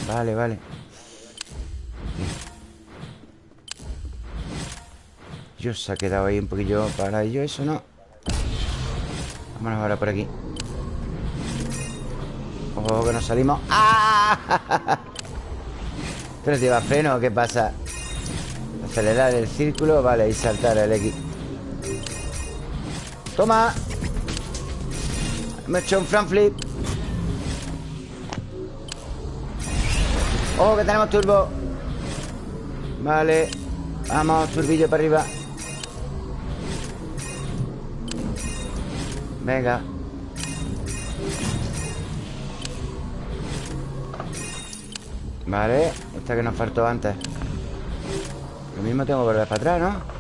Vale, vale Yo se ha quedado ahí un poquillo para ello Eso no. Vámonos ahora por aquí. Ojo que nos salimos. ¡Ah! ¿Pero lleva freno qué pasa? Acelerar el círculo Vale, y saltar el X Toma. Me he hecho un front flip. Ojo que tenemos turbo. Vale Vamos, turbillo para arriba Venga Vale Esta que nos faltó antes Lo mismo tengo que volver para atrás, ¿no?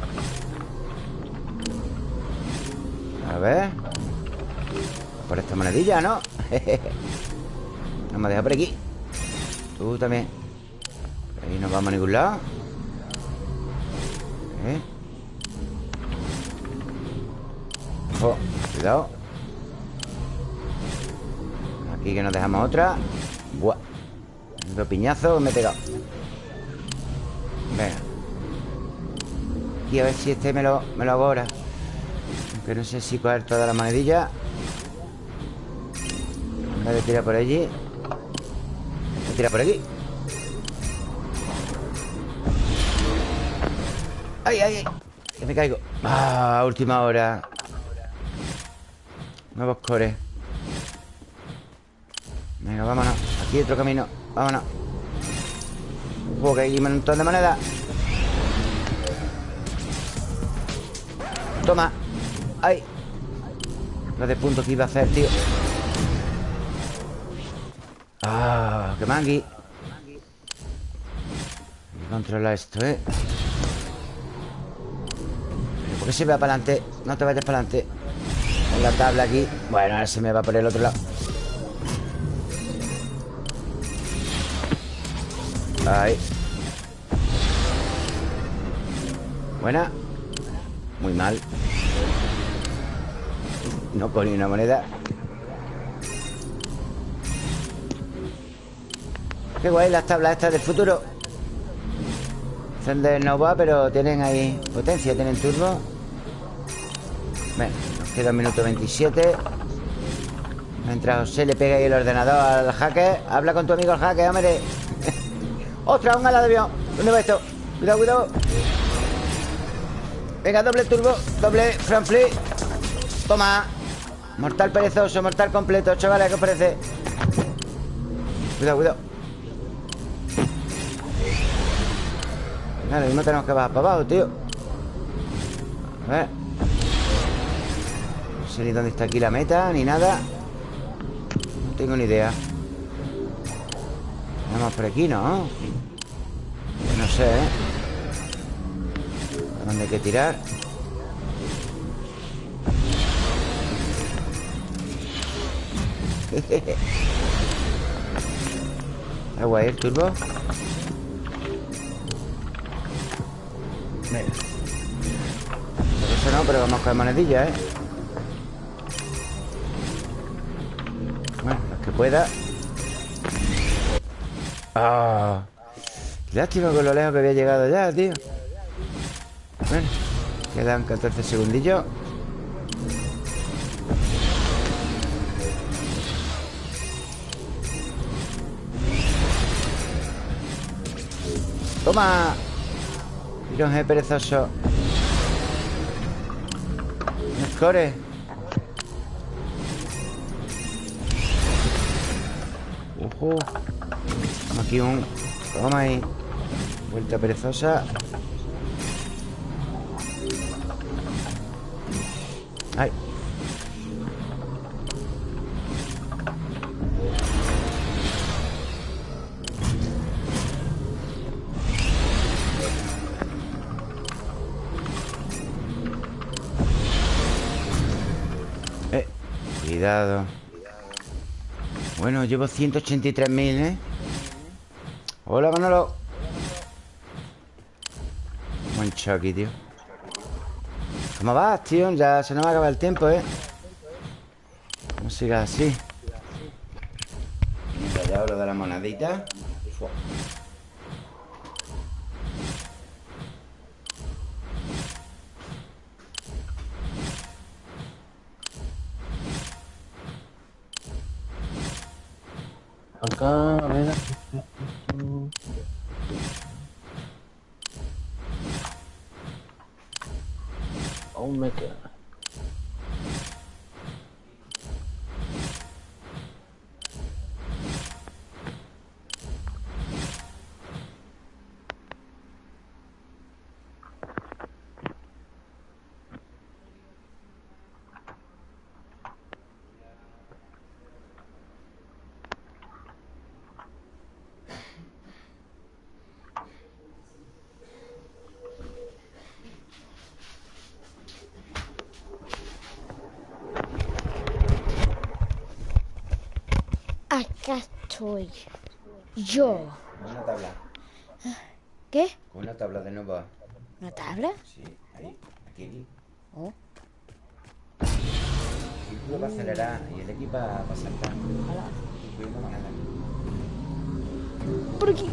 A ver Por esta monedilla, ¿no? Vamos a dejar por aquí Tú también Ahí no vamos a ningún lado ¿Eh? Cuidado. Aquí que nos dejamos otra. Buah. Otro piñazo me he pegado. Venga. Aquí a ver si este me lo, me lo hago ahora Aunque no sé si coger toda la monedilla. Voy a tirar por allí. Voy a tirar por aquí. ¡Ay, ay, ay! Que me caigo. Ah, última hora Nuevos cores Venga, vámonos Aquí otro camino Vámonos Ojo, que hay un montón de monedas Toma ¡Ay! Lo de puntos que iba a hacer, tío ¡Ah! ¡Qué mangui! Controlar esto, ¿eh? ¿Por qué se va para adelante? No te vayas para adelante En la tabla aquí. Bueno, ahora se me va por el otro lado. Ahí. Buena. Muy mal. No con una moneda. Qué guay las tablas estas del futuro. Son de Nova, pero tienen ahí potencia, tienen turbo. Nos queda un minuto 27 Mientras José le pega ahí el ordenador al hacker Habla con tu amigo el hacker, hombre. ¡Ostras, un ala de avión! ¿Dónde va esto? Cuidado, cuidado. Venga, doble turbo Doble front flip. Toma. Mortal perezoso, mortal completo Chavales, ¿qué os parece? Cuidado, cuidado. Vale, mismo tenemos que bajar para abajo, tío. A ver sé ni dónde está aquí la meta Ni nada No tengo ni idea Vamos por aquí, ¿no? No sé, ¿eh? ¿A dónde hay que tirar? ¿Es guay el turbo? Mira Por eso no, pero vamos a coger monedillas, ¿eh? Pueda. Ah, lástima con lo lejos que había llegado ya, tío. Bueno, quedan 14 segundillos. ¡Toma! Tirón perezoso Score Aquí un... Toma ahí. Vuelta perezosa. Ay. Cuidado Bueno, llevo 183.000, ¿eh? Hola, Manolo Buen Chucky, tío ¿Cómo vas, tío? Ya se nos va a acabar el tiempo, ¿eh? No sigas así Mira, ya lo de la monedita Acá, a ver. Aún me queda. Estoy. Yo. Una tabla ¿Qué? Una tabla de nuevo ¿Una tabla? Sí, ahí Aquí Oh. Y tú va a acelerar y el equipo va a saltar Por aquí.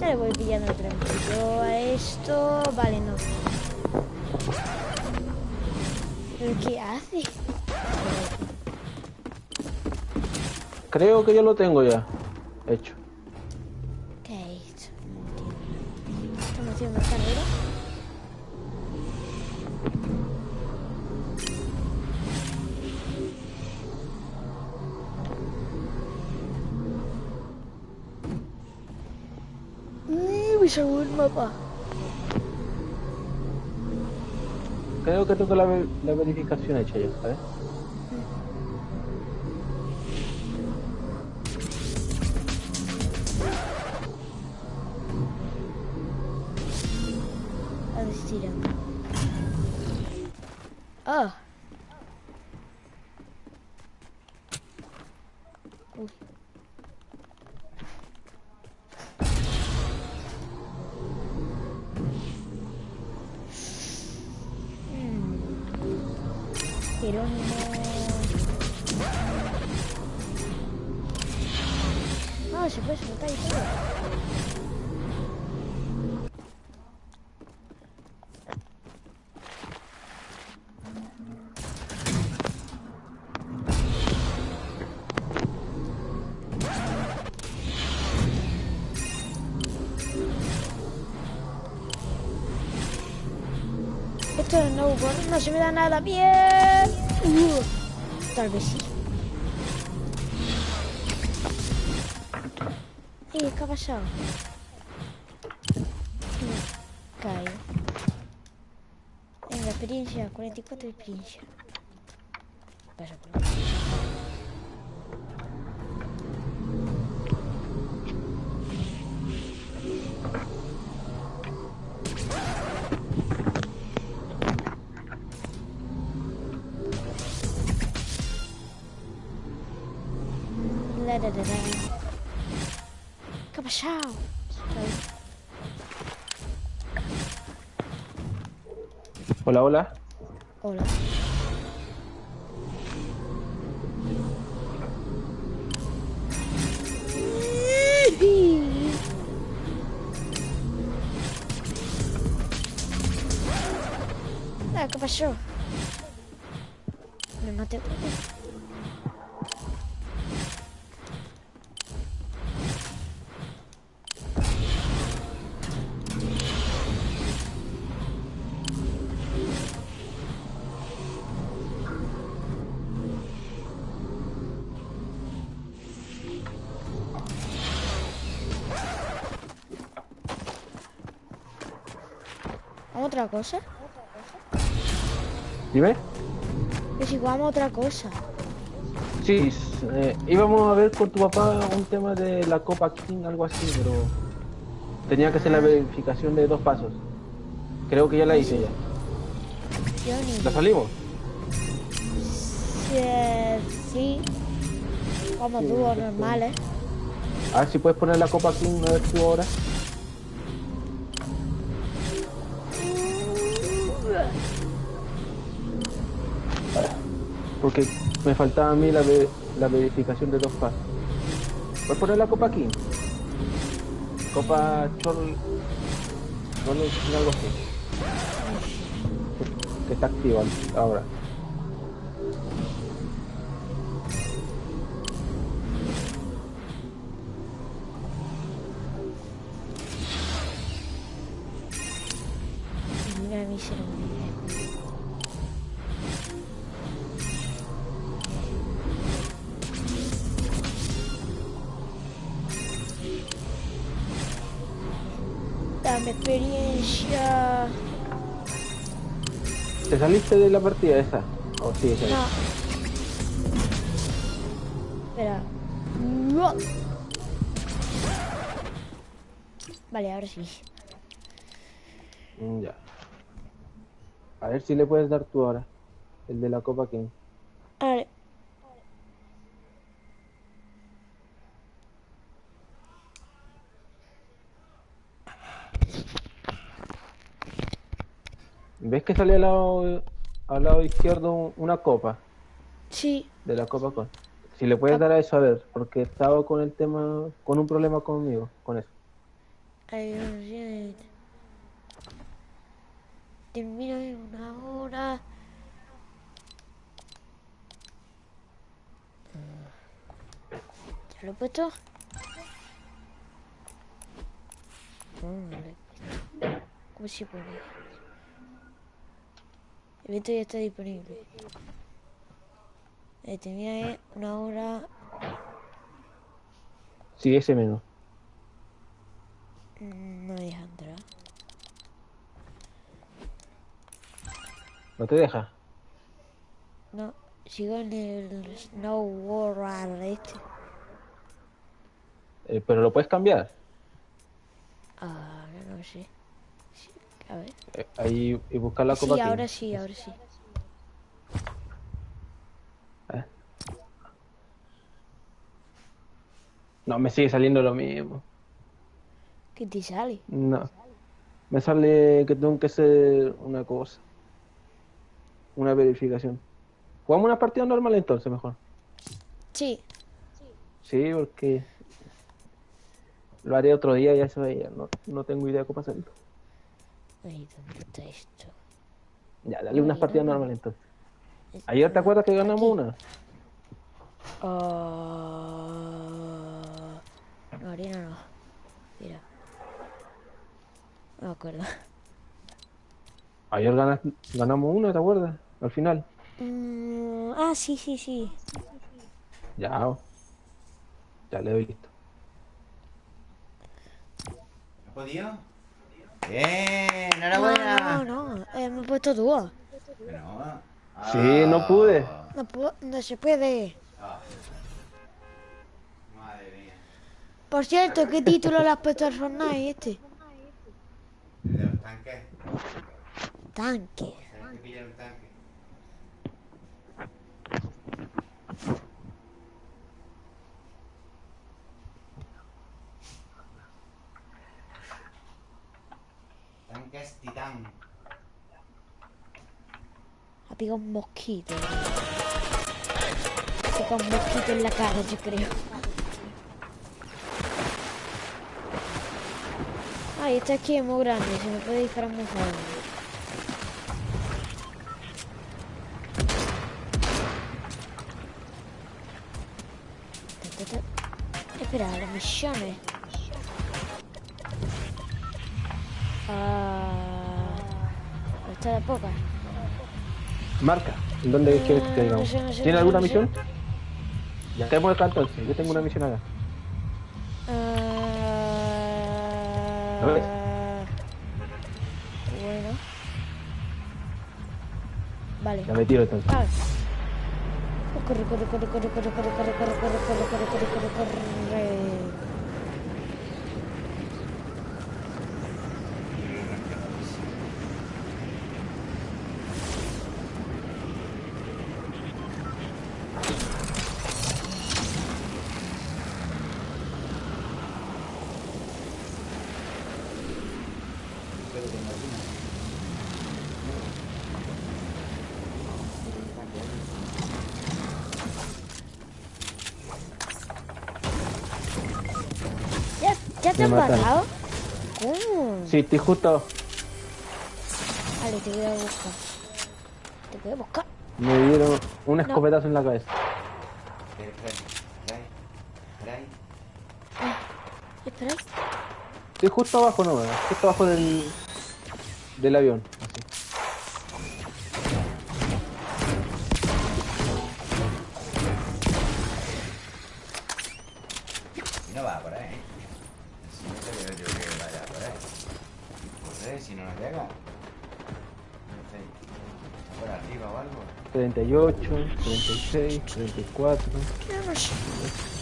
Ya le voy pillando tranquilo a esto. Vale, no. ¿Pero qué hace? Creo que yo lo tengo ya. Tengo la, la verificación hecha ya, ¿sabes? No se me da nada bien. Uh, tal vez sí. Eh, ¿qué ha pasado? Me Cae. Venga, experiencia, 44 de experiencia. Pasa por la, la. ¿Qué ha pasado? Hola, hola. Hola. Otra cosa? Dime. Que si jugamos otra cosa. Sí, eh, íbamos a ver con tu papá un tema de la Copa King, algo así, pero tenía que hacer la verificación de dos pasos. Creo que ya la hice ya. ¿La salimos? Eh, sí. Como Sí, dúos sí, normales. A ver si puedes poner la Copa King a ver tú ahora. Porque me faltaba a mí la, ve- la verificación de dos pasos. ¿Puedes poner la Copa King? Copa Chol... Chol... algo así. Que está activa ahora. Saliste de la partida esa? ¿O ahí? No. Espera. No. Vale, ahora sí. Mm, Ya. A ver si le puedes dar tú ahora. El de la Copa King. ¿Ves que sale al lado, al lado izquierdo una copa Sí. de la Copa Con? Si le puedes dar a eso a ver, porque estaba con el tema, con un problema conmigo, con eso. Ay, Dios mío. Termino en una hora. ¿Ya lo he puesto? Lo he puesto. ¿Cómo se pone? El evento ya está disponible. Eh, en una hora. Sí, ese menos. Mm, No me deja entrar. ¿No te deja? No, sigo en el Snow World este. Eh, pero lo puedes cambiar. Ahora no sé. Sí, a ver. Eh, ahí y buscar la Sí, Copa King. ahora sí, ahora sí. Eh. No, me sigue saliendo lo mismo. ¿Qué te sale? No. Me sale que tengo que hacer una cosa. Una verificación. Jugamos una partida normal entonces, mejor. Sí. Sí, porque lo haré otro día, ya se veía. No, no tengo idea cómo hacerlo. Ay, ¿dónde está esto? Ya, dale unas partidas normales entonces. Ayer te acuerdas que ganamos Aquí. una. Ah, No, arena no. Mira. No me acuerdo. Ayer ganas- ganamos una, ¿te acuerdas? Al final. Mm, ah, sí, sí, sí. Ya. Ya le doy listo. ¿Has podido? Bien, No, enhorabuena. no, no. eh, me he puesto dúo. Bueno, Sí, no pude. No, no se puede. ah. Madre mía. Por cierto, ¿qué título le has puesto al Fortnite este? De los tanques. Tanque. Tienes que pillar un tanque. Tanques titán. Ha pegado un mosquito. Ha pegado un mosquito en la cara, yo creo. Ay, esta aquí es muy grande, se me puede disparar muy ta. Espera, las misiones. Ah, esta de pocas. Marca. ¿En dónde quieres que no digamos? sé, no sé, ¿Tiene alguna no sé. misión? Ya acá entonces. Yo tengo una misión acá. Ah, bueno, Vale. Ya me tiro entonces. Ah. Corre, corre, corre, corre, corre, corre, corre, corre, corre, corre, corre, corre, corre, corre. ¿Ya, ya te han matado? ¿Cómo? Sí, estoy justo. Vale, te voy a buscar. Te voy a buscar. Me dieron un escopetazo en la cabeza. Espera, espera. Estoy justo abajo, no, justo abajo del, del avión. Así. Si no va por ahí. Si no te veo yo que vaya por ahí. Corre, si no nos llega. No sé. Por arriba o algo. 38, 36, 34. Vamos.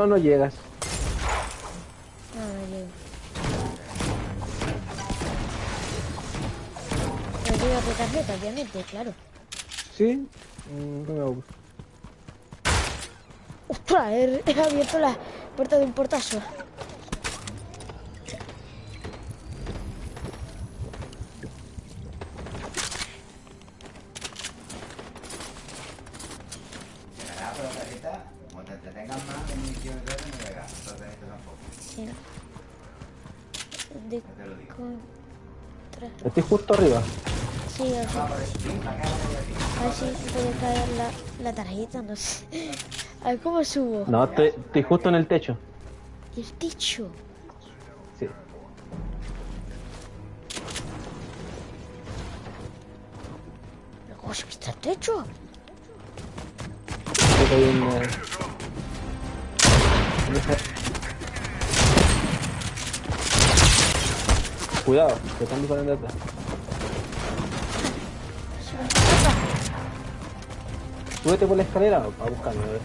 No, no llegas. No, no llego. Pero llega tu tarjeta, obviamente, claro. ¿Sí? Mm, No me gusta. ¡Ostras! He, he abierto la puerta de un portazo. Acá, para allá. A ver si puede caer la, la tarjeta, no sé. A ver cómo subo. No, estoy, estoy justo en el techo. El techo. Sí. ¿Pero ¿Cómo está el techo? Eh, en esa- Cuidado, que están disparando atrás. Súbete por la escalera a buscarme, a ver.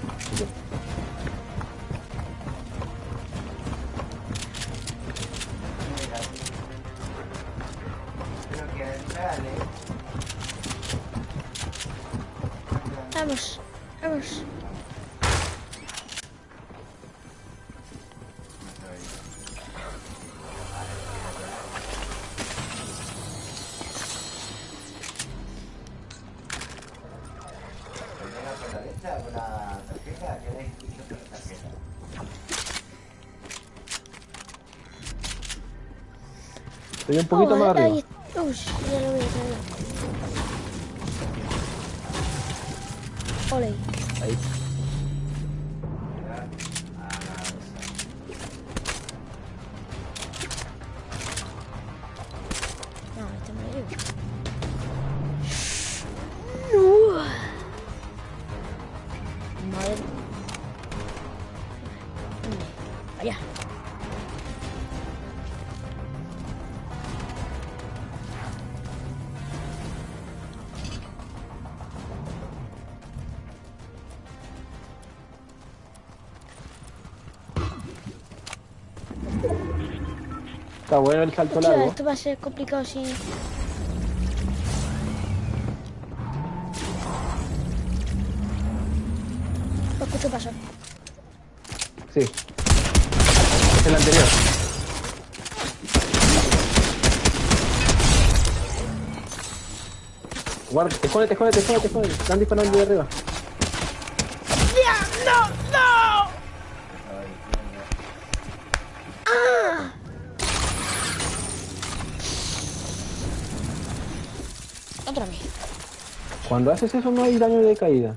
Un poquito oh, más arriba. Ahí... Uy. Está bueno el salto Hostia, largo. esto va a ser complicado si... Lo escucho pasar. Sí. Es el anterior. Guarda, escóndete, escóndete, escóndete, escóndete. Están disparando de arriba. ¡No! ¡No! ¡Ah! Otra vez. Cuando haces eso no hay daño de caída.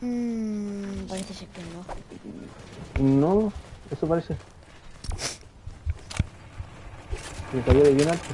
Mmm, parece ser que no. No, eso parece. Me cayó de bien alto.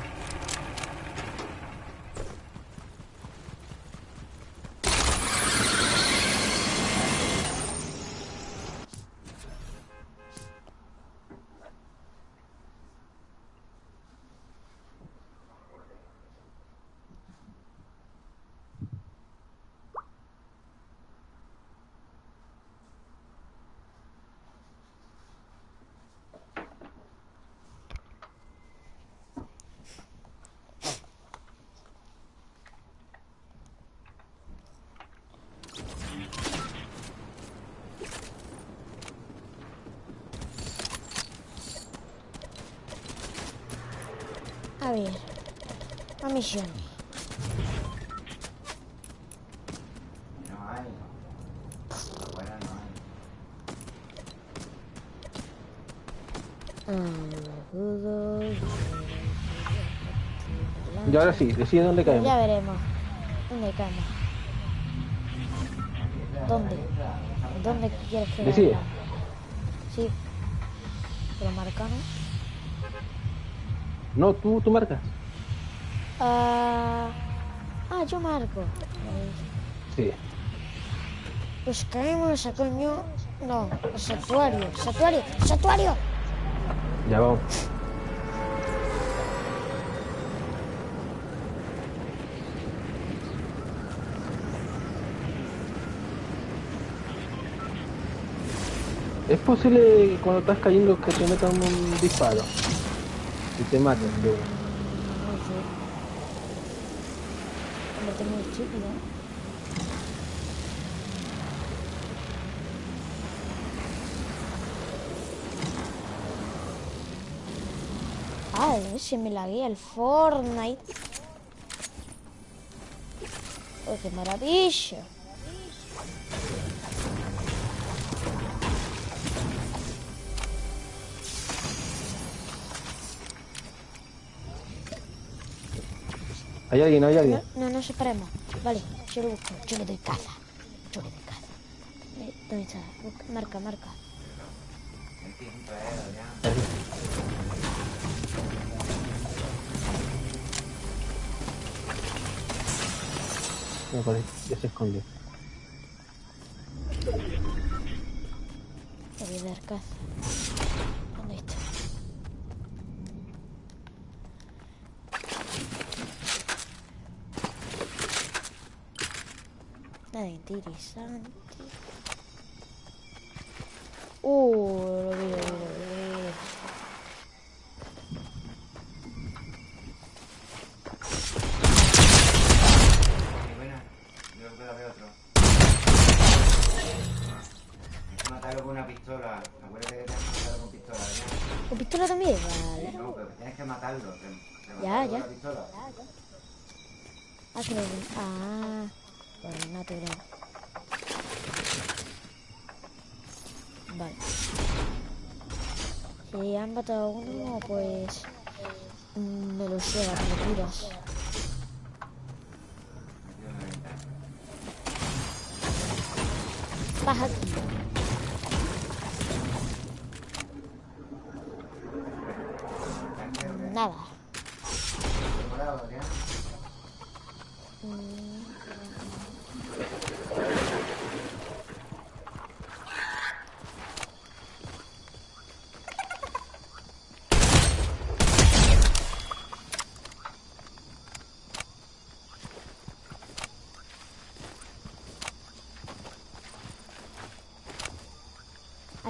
A ver. A misión. No hay. Bueno, no hay. Y ahora sí, decide dónde caemos. Ya veremos. ¿Dónde caemos? ¿Dónde? ¿Dónde quieres que Decide. vaya? Sí. Pero marcano. No, tú, tú marcas. Ah, ah, yo marco. Sí. Pues caemos a coño. No, el santuario. Santuario. Santuario. Ya vamos. Es posible que cuando estás cayendo que te metan un disparo y te maten. de. No sé. Estúpido. Ah, se me laguea el Fortnite. Oh, qué maravilla. Hay alguien, hay alguien. No, no nos separemos. Vale, yo lo busco. Yo le doy caza. Yo le doy caza. Eh, ¿Dónde está? Busca- Marca, marca. No, ahí, ya se escondió. Le voy a dar caza. ¿Dónde está? Nada interesante. Uh, lo vi, lo creo veo otro. Hay que matarlo con una pistola. Acuérdate que tienes que matarlo con pistola. ¿ya? ¿Con pistola también? Vale. No, pero tienes que matarlo. Te, te Ya, ya. con la pistola. Ah, que lo. Ah, bueno, natural. Vale. Han matado a uno, pues. mm, Me lo lleva, me tiras. Baja aquí. Nada. Morado, ¿ya?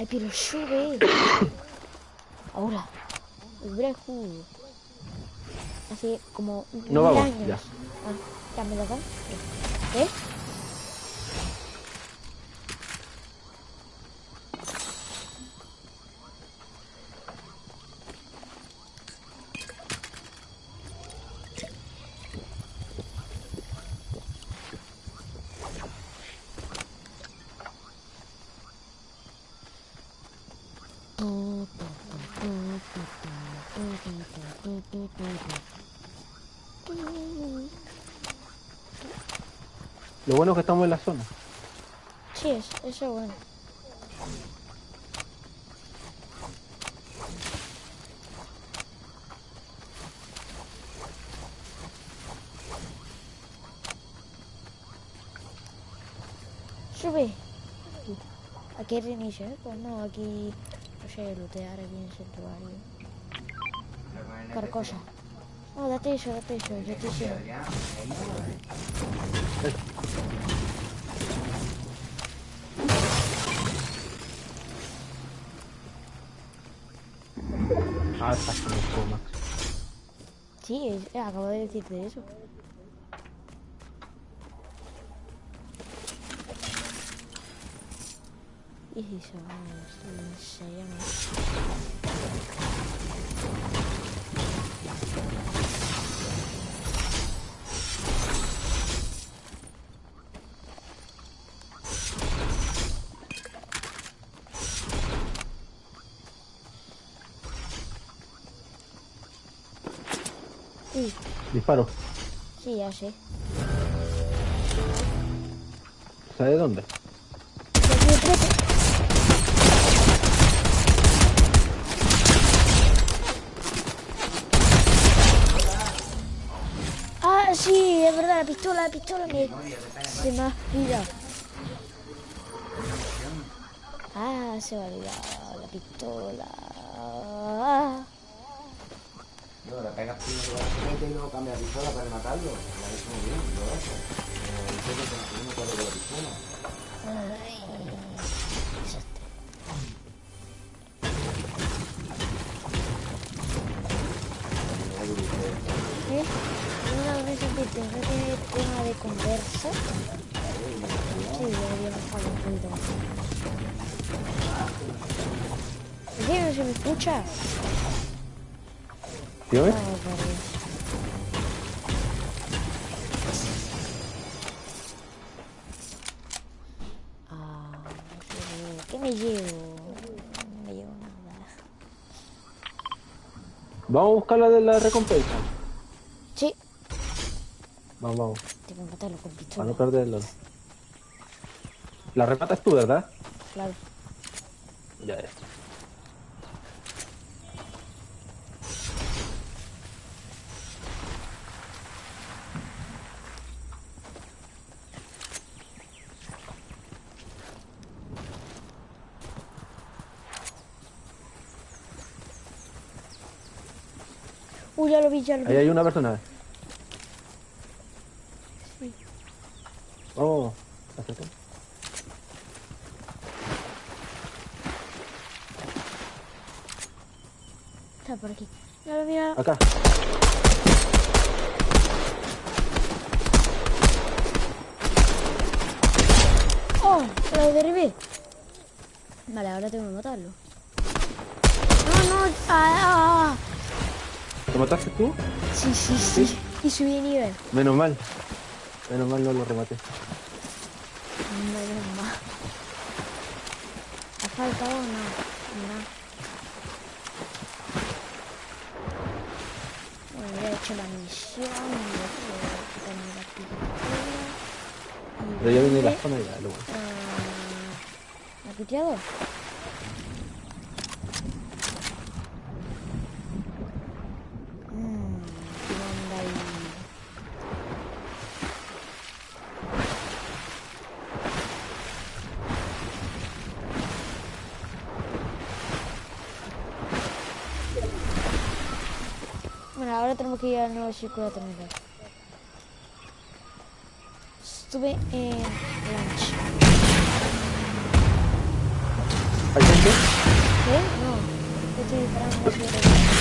Ay, pero sube. Ahora. El brejo. Hace como No mil vamos, años. ya. Ah, ya me lo dan. ¿Eh? Que estamos en la zona. Sí, es, eso es bueno. Sube. Aquí hay reinicio, ¿eh? Pues no, aquí... No sé, lootear aquí en el santuario. Carcosa. No, date eso, date eso, yo te sigo. PC, ¿ya? Ahí no, ¿eh? Ah, está con los comas. Sí, es- acabo de decirte eso. Y eso, vamos, se llama. Uy, Disparo. sí, ya sé. ¿Sabes dónde? Ah, sí, es verdad, la pistola, la pistola me... Se me ha olvidado. Ah, se me ha olvidado la pistola. Le pegas primero la la pistola para matarlo. Lo ha hecho muy bien, lo. Como el jefe que no me la pistola. ¿Eh? Que de conversa. Dios. Ah, ¿qué me llevo? No me llevo nada. Vamos a buscar la de la recompensa. Sí, Vamos, vamos. tengo que matarlo con Para pistola. no perderlo. La rematas tú, ¿verdad? Claro. Ya es. Ya lo vi, ya lo vi. Ahí hay una persona. Sí. Vamos. acércate. Está por aquí. Ya lo vi. ya- Acá. ¡Oh! Lo derribé. Vale, ahora tengo que matarlo. No, no. Ah, ah, ah. ¿Lo mataste tú? Sí, sí, sí. Y subí de nivel. Menos mal. Menos mal no lo rematé. Menos mal. ¿Ha faltado o no? No. Bueno, ya he hecho la misión. y quitarme la pistola. Pero ya viene la zona y. Ah, ¿Me ha piteado? Estuve en lunch. ¿Hay gente? ¿Qué? No. Estoy disparando ¿qué es esto?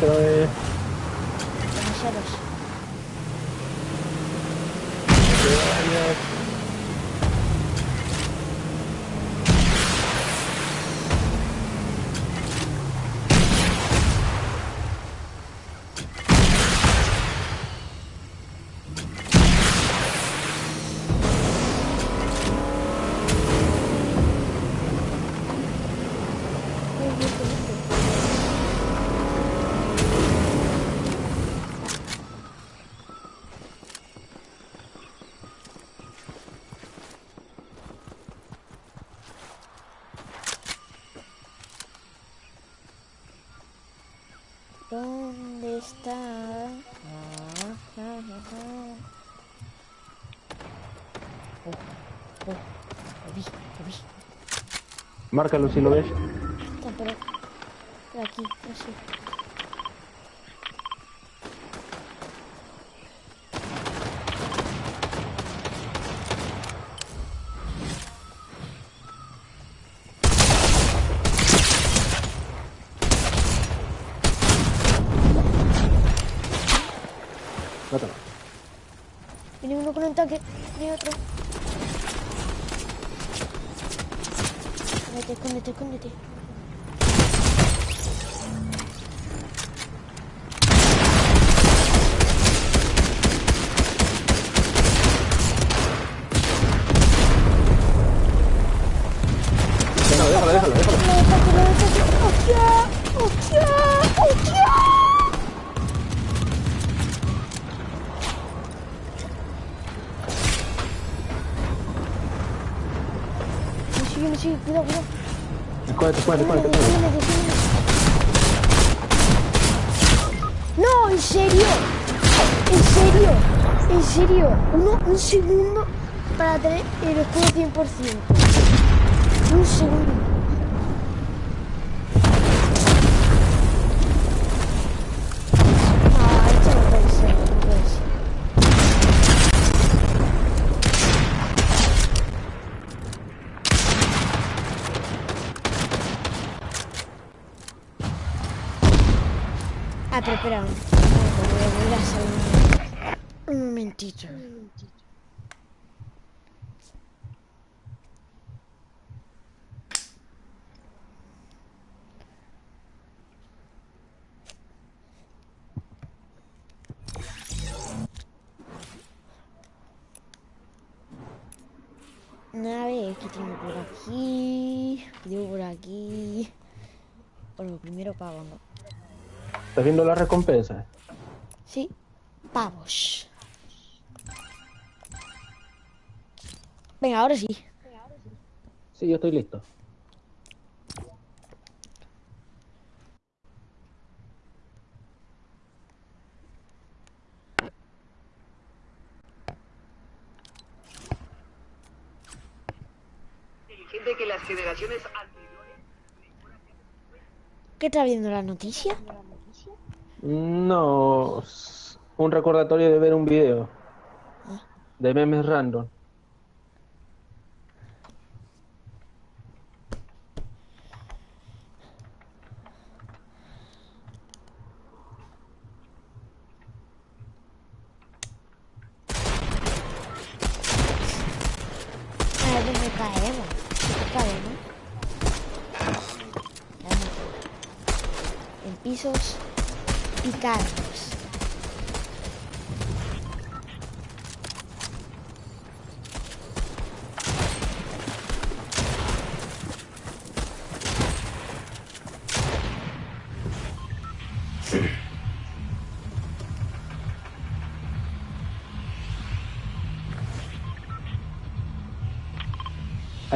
Haciendo Espera, Márcalo si lo ves. Sigue, me sigue, cuidado, cuidado. Escóndete. Sígueme, sígueme. No, en serio. En serio. En serio. Uno, un segundo para tener el escudo 100%. Un segundo. Pero espera. un- momentito. A ver, ¿qué tengo por aquí? ¿Qué tengo por aquí? Bueno, primero pavo, ¿no? ¿Estás viendo la recompensa? Sí, pavos. Venga, ahora sí. Sí, yo estoy listo. inteligente que las generaciones anteriores ¿Qué está viendo la noticia? No, un recordatorio de ver un video de memes random.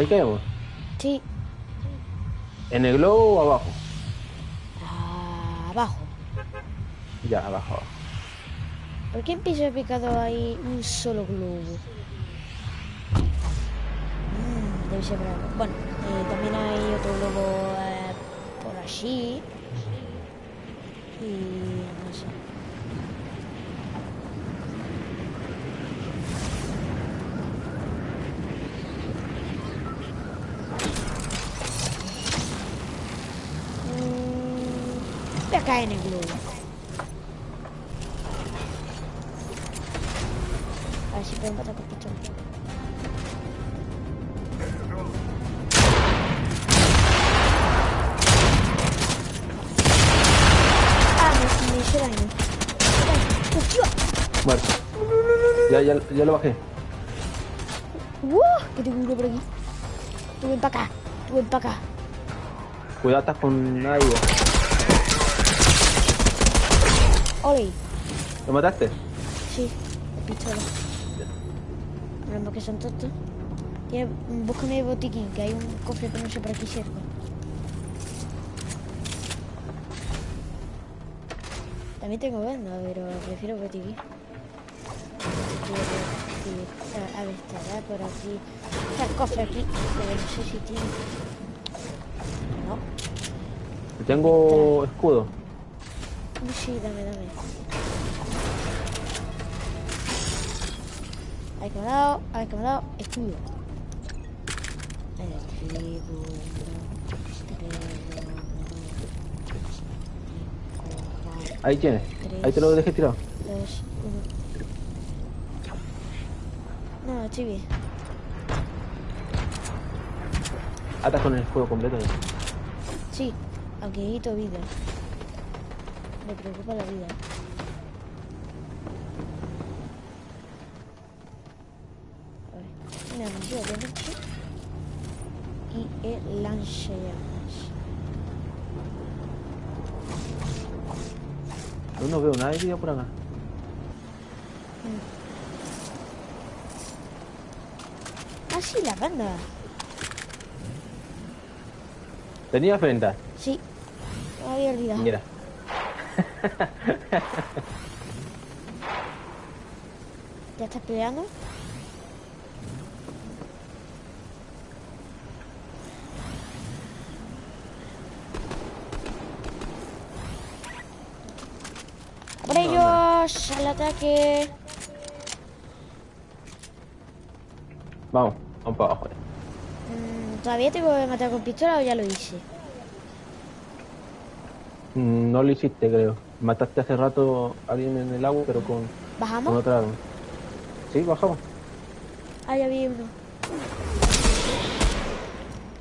Ahí caemos. Sí, ¿En el globo o abajo? abajo. Ya, abajo. abajo. ¿Por qué en piso he picado ahí un solo globo? Mm, debe ser algo. Bueno, eh, también hay otro globo eh, por allí. Y no sé. Mm, voy a caer en el globo. A ver si puedo matar con pichón. Ah, me, me hizo daño. Muerto. Ya, ya, ya lo bajé. ¡Uh! Que tengo uno por aquí. Tú ven para acá. Tú ven para acá. Cuidado, estás con ahí. ¡Ole! ¿Lo mataste? Sí, pistola. Pero que son tontos. Tiene, búscame el botiquín, que hay un cofre pero no sé por aquí cerca. También tengo venda, pero prefiero botiquín. A ver, estará por aquí. Está el cofre aquí, pero no sé si tiene. No. Tengo escudo. Sí, dame, dame. Ahí que me ha dado, ahí que me ha dado, escudo. Ahí tienes. Ahí te lo dejé tirado. dos, uno. No, estoy bien. Atas con el escudo completo. Sí, aunque necesito vida. Me preocupa la vida. A ver, una armadura de noche y el lanzallamas. Yo no veo vida por acá. Ah, sí, la banda. Tenía frente. Sí, me había olvidado. Mira. ¿Ya estás peleando? ¡A ¡Por ellos! ¡Al ataque! Vamos, vamos para abajo. Mm, ¿Todavía tengo que matar con pistola o ya lo hice? Mm, No lo hiciste, creo. Mataste hace rato a alguien en el agua, pero con, con ¿Bajamos? otra arma. Sí, bajamos. Ah, ya vi uno.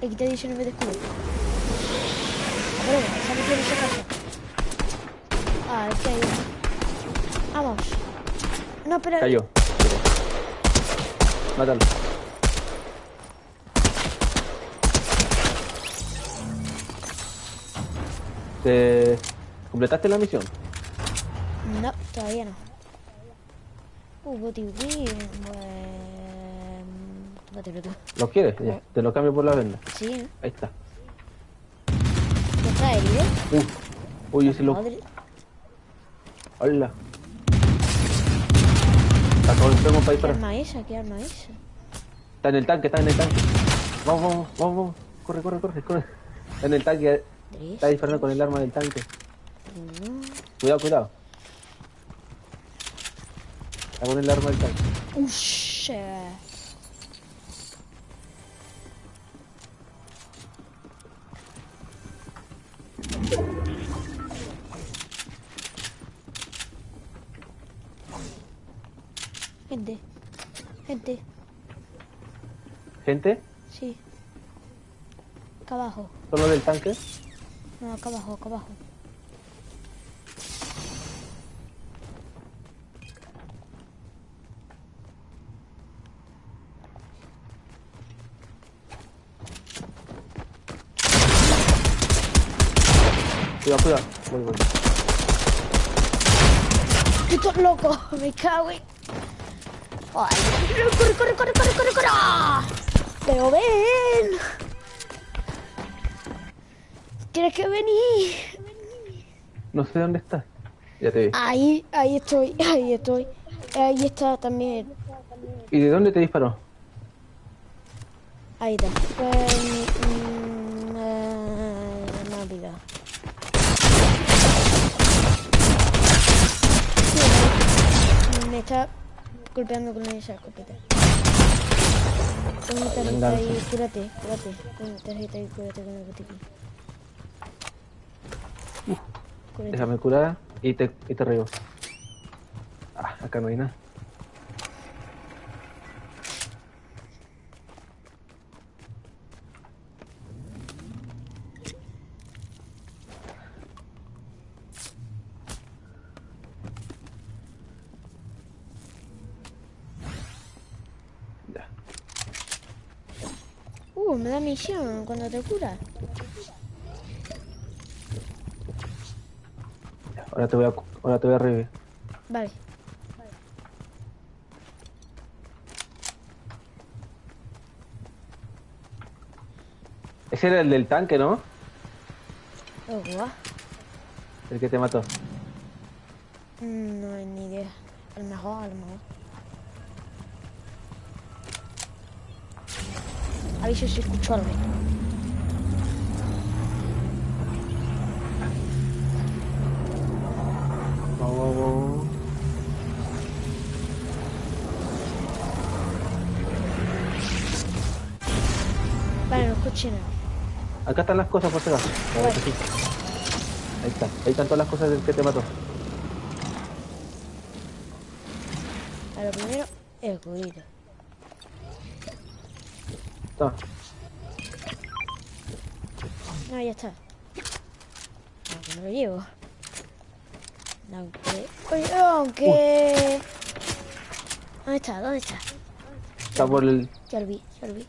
Le quité 19 de escudo. Pero se ha metido en esa casa. Ah, es que hay uno. Vamos. No, pero... Cayó. Mátalo. ¿Te completaste la misión? No, todavía no. Uh, pues... Tómatelo tú. ¿Lo quieres? Ya, te lo cambio por la venda. Sí, ¿eh? Ahí está. ¿Ya está herido? Uh, uy, ese lo... Madre. Hola. Está todo enfermo para ¿Qué disparar. arma esa? ¿Qué arma esa? Está en el tanque, está en el tanque. Vamos, vamos, vamos, vamos. Corre, corre, corre, corre. Está en el tanque. Está disparando con el arma del tanque. Cuidado, cuidado. Con el arma del tanque. Ush. Gente. Gente. Gente, Sí. Acá abajo. solo del tanque. No, acá abajo, acá abajo. Cuidado, cuidado. Voy, voy. ¡Esto loco! ¡Me cago en... ¡Ay! ¡Corre, corre, corre, corre, corre, corre! ¡Pero ven! ¡Tienes que venir! No sé dónde estás. Ya te vi. Ahí, ahí estoy, ahí estoy. Ahí está también. ¿Y de dónde te disparó? Ahí está mm, eh, me he olvidado. Sí, me está golpeando con esa escopeta. Con mi tarjeta ahí, cúrate, cúrate. Con mi tarjeta ahí, cúrate con el botiquín. Cúrate. Déjame curar y te, y te riego. Ah, acá no hay nada. Ya. Misión cuando te curas. ya. Ahora te voy a, ahora te voy a revivir. Vale. Ese era el del tanque, ¿no? Oh, guau. El que te mató. Mm, No hay ni idea. A lo mejor, a lo mejor. Aviso si escucho algo. Vamos, vamos, vamos. Vale, no escuché nada. Acá están las cosas por si acaso. Vale. Ahí está. Ahí están todas las cosas del que te mató. A lo primero, el juguito. Toma. No, ya está. Aunque no lo llevo. Aunque... Oye, aunque... ¿Dónde está? ¿Dónde está? Está por el. Ya lo vi, ya lo vi. Eh,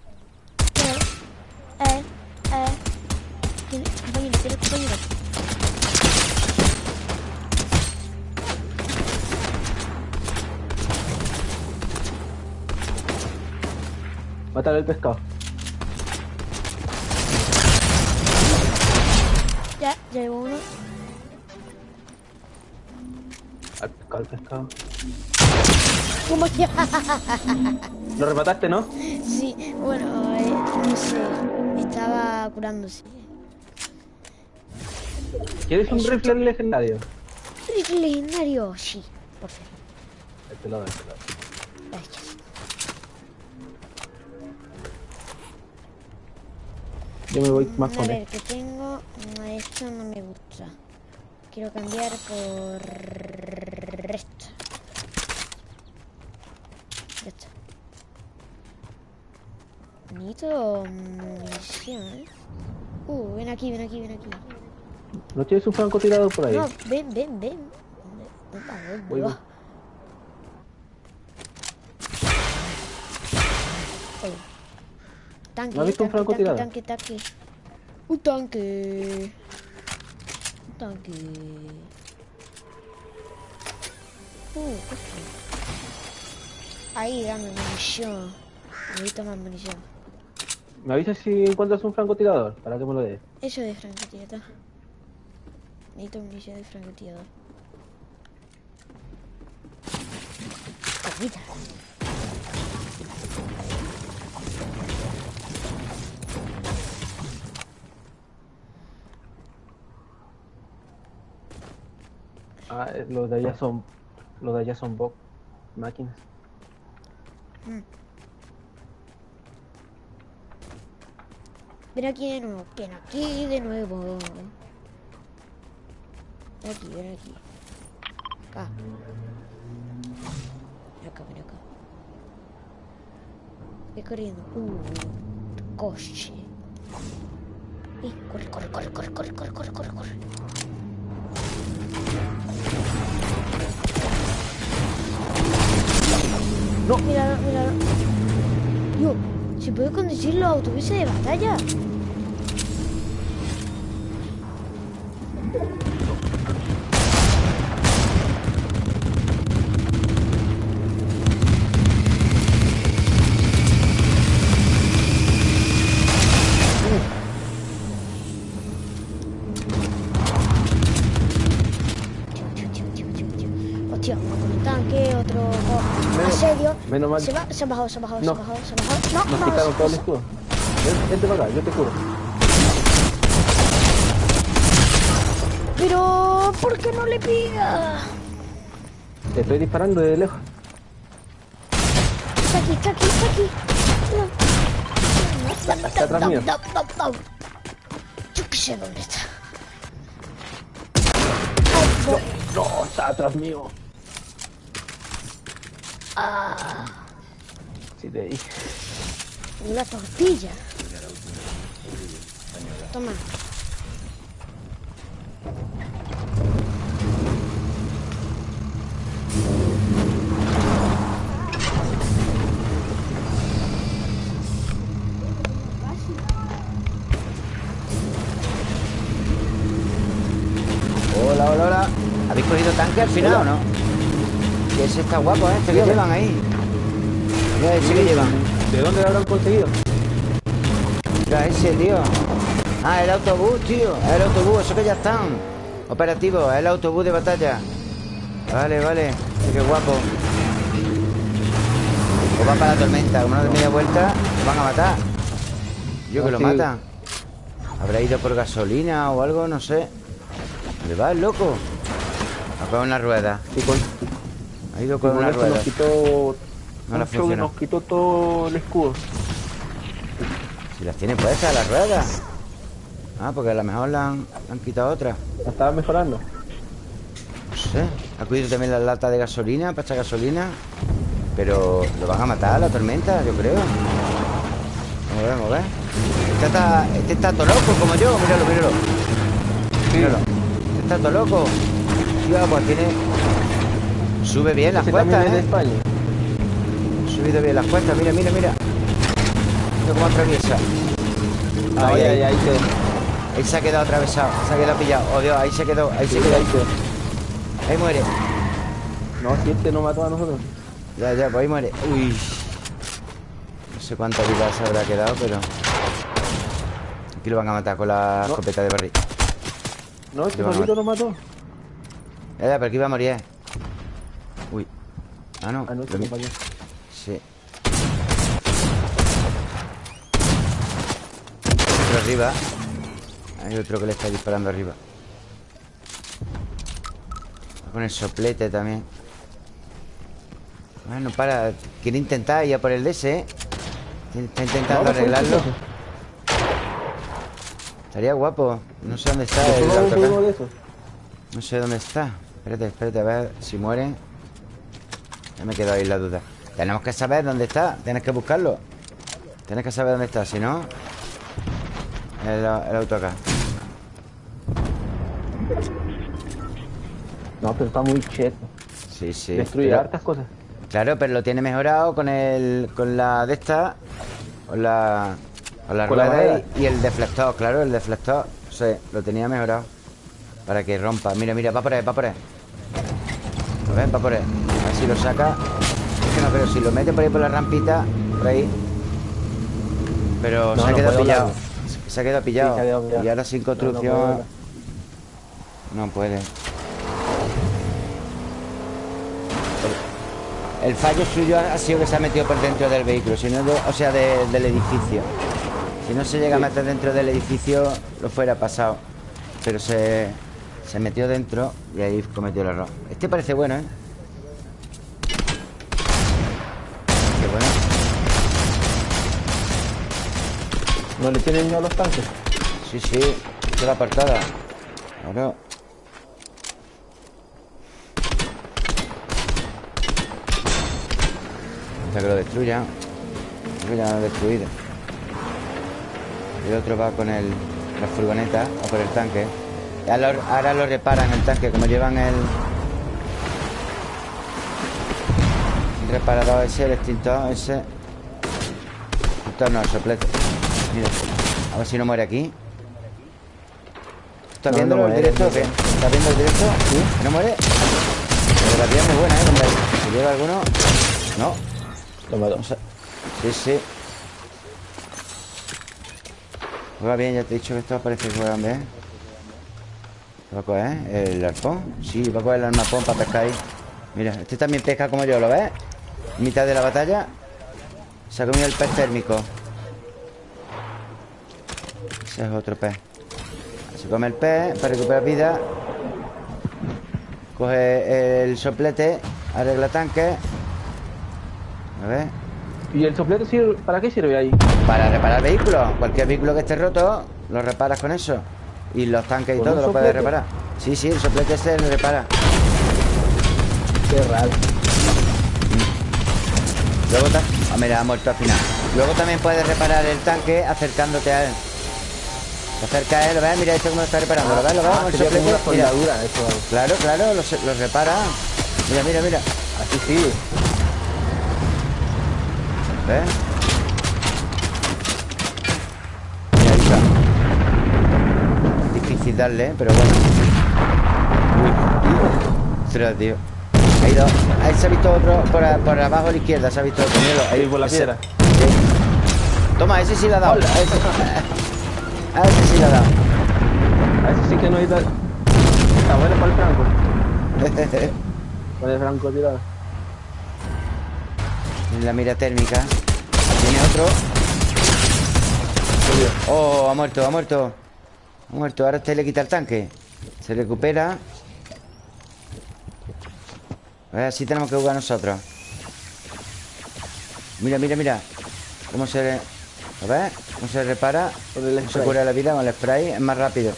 eh, eh. Compañero, tiene compañero. Matar el pescado. Ya, llevo uno. Al pescado, al pescado. ¿Cómo que? Lo remataste, ¿no? Sí, bueno, eh, no sé. Estaba curándose. ¿Quieres un rifle legendario? Rifle legendario, sí, por favor. Este lado, este lado. Yo me voy más A con ver, él. que tengo. No, esto no me gusta. Quiero cambiar por esto. Ya está. Necesito munición, ¿eh? Uh, ven aquí, ven aquí, ven aquí. ¿No tienes un francotirador por ahí? No, ven, ven, ven. ¿Dónde- dónde va? ¿Dónde Voy, voy. Oye. Tanque, ¿No has visto un francotirador? tanque, tanque, tanque. Un tanque. Un tanque. Uh, ¿qué fue? Ahí, dame munición. Necesito más munición. ¿Me avisas si encuentras un francotirador? Para que me lo des. Eso de francotirador. Necesito munición de francotirador. Comida. Ah, eh, los de allá son. Los de allá son bot máquinas. Ven aquí de nuevo, ven aquí de nuevo. Ven aquí, ven aquí. Acá. Ven acá, ven acá. Ve corriendo. Uh, coche. Eh, corre, corre, corre, corre, corre, corre, corre, corre, corre. No. Míralo, míralo. Yo, ¿se puede conducir los autobuses de batalla? Menos mal. Se, va, se ha bajado, se ha bajado, se No. ha bajado, se ha bajado. No, Nos no, quitaron todo el escudo. Ven, Vente para acá, yo te curo. Pero, ¿por qué no le pega? Te estoy disparando de lejos. Está aquí, está aquí, está aquí. No. Está atrás mío. No, no, no. Yo qué sé dónde está. No. No, está atrás mío. Ah, Sí, te dije. una tortilla. Toma. Hola, hola, hola. ¿Habéis cogido tanque al final o no? Ese está guapo, ¿eh? Este que llevan ahí. Mira ese que llevan. ¿De dónde lo habrán conseguido? Mira ese, tío. Ah, el autobús, tío. El autobús, eso que ya están. Operativo, el autobús de batalla. Vale, vale. Qué guapo. Pues van para la tormenta. Como no de media vuelta, van a matar. Yo que lo Sí. mata. Habrá ido por gasolina o algo, no sé. ¿Dónde va el loco? A coger una rueda. Y con, Ha ido con una rueda. nos quitó. No funcionó. nos quitó todo el escudo. Si las tiene puestas las ruedas. Ah, porque a lo mejor le han, han quitado otra. La estaba mejorando. No sé. Ha cuidado también la lata de gasolina para echar gasolina. Pero lo van a matar la tormenta, yo creo. Vamos a ver, vamos a ver. Este está, este está todo loco como yo. Míralo, míralo. Míralo. Este está todo loco. Tío, pues tiene. Sube bien las cuestas, ¿eh? España. Subido bien las cuestas. Mira, mira, mira. Mira cómo atraviesa. Ahí, ahí, ahí quedó. Ahí se ha quedado atravesado. Se ha quedado pillado. Oh, Dios, ahí se quedó. Ahí se quedó. Ahí quedó. Ahí muere. No, si este no mató a nosotros. Ya, ya, pues ahí muere. Uy. No sé cuánta vida se habrá quedado, pero. Aquí lo van a matar con la No. escopeta de barril. No, este Lo van a solito no mató. Ya, ya, pero aquí va a morir. eh. Ah, no. Ah, este mi- compañero. Sí. Otro arriba. Hay otro que le está disparando arriba. Va Con el soplete también. Bueno, para. Quiere intentar ir a por el DS, ¿eh? Está intentando arreglarlo. Estaría guapo. No sé dónde está Yo el autocar. No sé dónde está. Espérate, espérate, a ver si muere. Ya me quedo ahí la duda. Tenemos que saber dónde está. Tienes que buscarlo. Tienes que saber dónde está, si no. El, el auto acá. No, pero está muy cheto. Sí, sí. Destruye Pero- hartas cosas. claro, pero lo tiene mejorado con el. con la de esta. Con la. Con la Con rueda y, y el deflector, claro, el deflector. Sí, lo tenía mejorado. Para que rompa. Mira, mira, va por ahí, va por ahí. A ver, va por ahí. A ver si lo saca. Es que no, pero si lo mete por ahí por la rampita, por ahí. Pero No, se ha no quedado pillado. Se ha quedado pillado. se ha quedado pillado. Y ahora sin no construcción. No puede. El fallo suyo ha sido que se ha metido por dentro del vehículo, si no de- o sea, de- del edificio. Si no se llega a meter dentro del edificio, lo fuera pasado. Pero se, se metió dentro y ahí cometió el error. Este parece bueno, ¿eh? Qué bueno. No le tienen miedo a los tanques. Sí, sí. Esta es la apartada. Claro. Hasta que lo destruya. Creo que ya lo ha destruido. El otro va con el, la furgoneta a por el tanque. Ahora lo, ahora lo reparan el tanque, como llevan el, el reparador ese, el extintor ese. Extintor no, el soplete. Mira, a ver si no muere aquí. ¿Estás No, viendo no el muere, directo o qué? ¿Estás viendo el directo? ¿Sí? ¿No muere? La tía es muy buena, ¿eh? Si lleva alguno... No, Lo mató. Sí, sí. Juega bien, ya te he dicho que esto parece que juegan bien. ¿Qué va a coger? ¿El arpón? Sí, va a coger el armapón para pescar ahí. Mira, este también pesca como yo, ¿lo ves? En mitad de la batalla se ha comido el pez térmico. Ese es otro pez. Se come el pez para recuperar vida. Coge el soplete, arregla tanque. A ver. ¿Y el soplete sirve, para qué sirve ahí? Para reparar vehículos. Cualquier vehículo que esté roto, lo reparas con eso. Y los tanques y ¿Con todo lo puedes reparar. Sí, sí, el soplete ese lo repara. Qué raro. Luego Ah, mira, ha muerto al final. Luego también puedes reparar el tanque acercándote a él. Te acercas a él, ves, mira esto cómo lo está reparando. ¿Lo ves? ¿Lo ves? Ah, El soplete, mira. eso. Claro, claro, lo, se- lo repara. Mira, mira, mira. Así sí. ¿Ves? Mira, ahí está. Difícil darle, ¿eh? pero bueno. Uy, ostras, tío. Ha ido. Ahí se ha visto otro por, a- por abajo a la izquierda, se ha visto otro. Ahí por la piedra. Sí. Toma, ese sí le ha dado. Hola. A ese, a ese sí le ha dado. A ese sí que no necesita. Está bueno para el franco. Para el franco tirado. En la mira térmica. Tiene otro. Oh, ha muerto, ha muerto Ha muerto, ahora este le quita el tanque. Se recupera. A ver, así tenemos que jugar nosotros. Mira, mira, mira. Cómo se... A ver, cómo se repara. Se cura la vida con el spray. Es más rápido.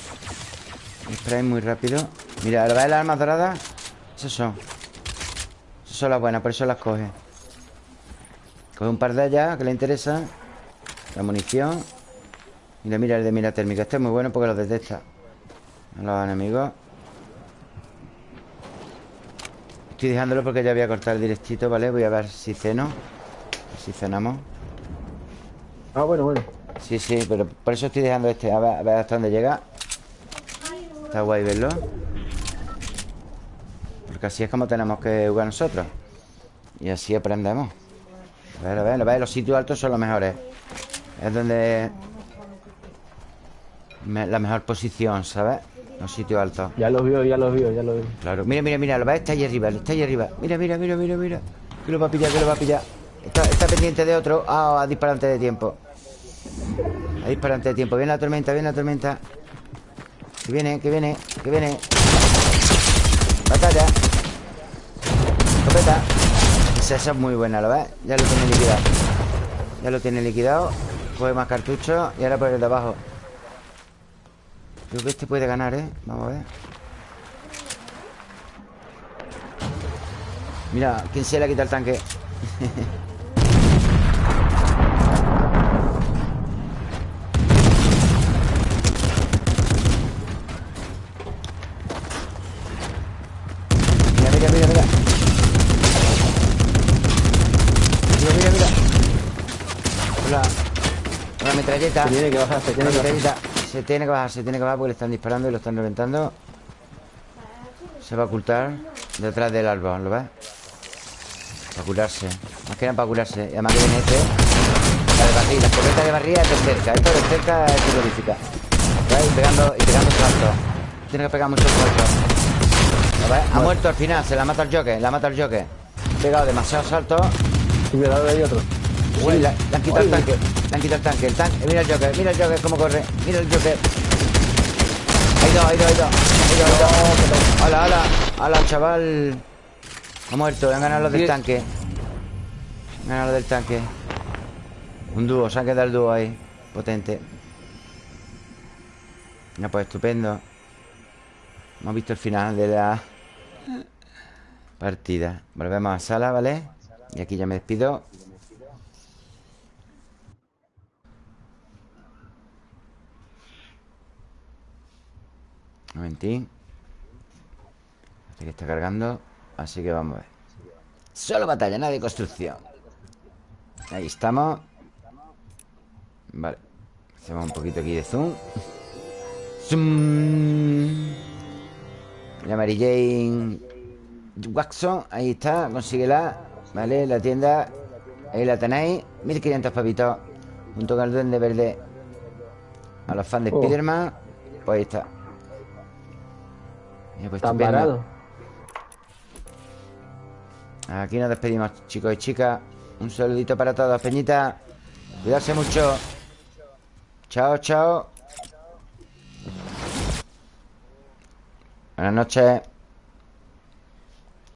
El spray es muy rápido. Mira, ¿ves las armas doradas? Esas son. Esas son las buenas, por eso las coge. Coge un par de ellas que le interesa. La munición Mira, mira el de mira térmica. Este es muy bueno porque lo detecta. A los enemigos. Estoy dejándolo porque ya voy a cortar el directito, ¿vale? Voy a ver si ceno. Si cenamos. Ah, bueno, bueno. Sí, sí, pero por eso estoy dejando este. A ver, a ver hasta dónde llega. Está guay verlo. Porque así es como tenemos que jugar nosotros. Y así aprendemos. A ver, a ver, a ver Los sitios altos son los mejores. Es donde me- La mejor posición, ¿sabes? Los sitios altos Ya lo vio, ya lo vio, ya lo vio. Claro, mira, mira, mira, lo ves, está ahí arriba, está ahí arriba. Mira, mira, mira, mira, mira. Que lo va a pillar, que lo va a pillar. Está, está pendiente de otro. Ah, a disparar antes de tiempo. A disparar antes de tiempo. Viene la tormenta, viene la tormenta. Que viene, que viene, que viene. Batalla. Escopeta. Esa, esa es muy buena, ¿lo ves? Ya lo tiene liquidado. Ya lo tiene liquidado. Coge más cartuchos Y ahora por el de abajo Creo que este puede ganar, ¿eh? Vamos a ver Mira, ¿quién se le ha quitado el tanque? Mira, mira, mira, mira Mira, mira, mira Con la, con la metralleta Se tiene que bajar, se Con tiene que bajar. metralleta Se tiene que bajar, se tiene que bajar porque le están disparando y lo están reventando. Se va a ocultar Detrás del árbol, ¿lo ves? Para curarse. Más que nada para curarse. Y además que viene este. La de barril La escopeta de barril es de cerca. Esto de cerca es terrorífica. ¿Ves? Y pegando, y pegando saltos Tiene que pegar muchos saltos ¿Lo ves? Ha muerto al final Se la mata el Joker La mata el Joker. Pegado demasiados saltos Cuidado, hay otro. Uy, le, le han quitado el tanque Le han quitado el tanque El tanque Mira el Joker Mira el Joker cómo corre Mira el Joker. Hay dos, hay dos, hay dos Hay dos, hay dos. Hola, hola Hola, chaval. Ha muerto Han ganado los del tanque. Han ganado los del tanque. Un dúo Se ha quedado el dúo ahí Potente. Ya pues estupendo. Hemos visto el final de la Partida. Volvemos a sala, ¿vale? Y aquí ya me despido momentín Parece que está cargando Así que vamos a ver. Solo batalla, nada de construcción. Ahí estamos. Vale Hacemos un poquito aquí de zoom. Zoom. La Mary Jane Watson Ahí está, consíguela Vale, la tienda Ahí la tenéis. 1500 pavitos Junto con el duende verde. A los fans de Oh. Spiderman Pues ahí está Pues, Están estupendo. parados. Aquí nos despedimos, chicos y chicas. Un saludito para todos, Peñita. Cuidarse mucho. Chao, chao. Buenas noches.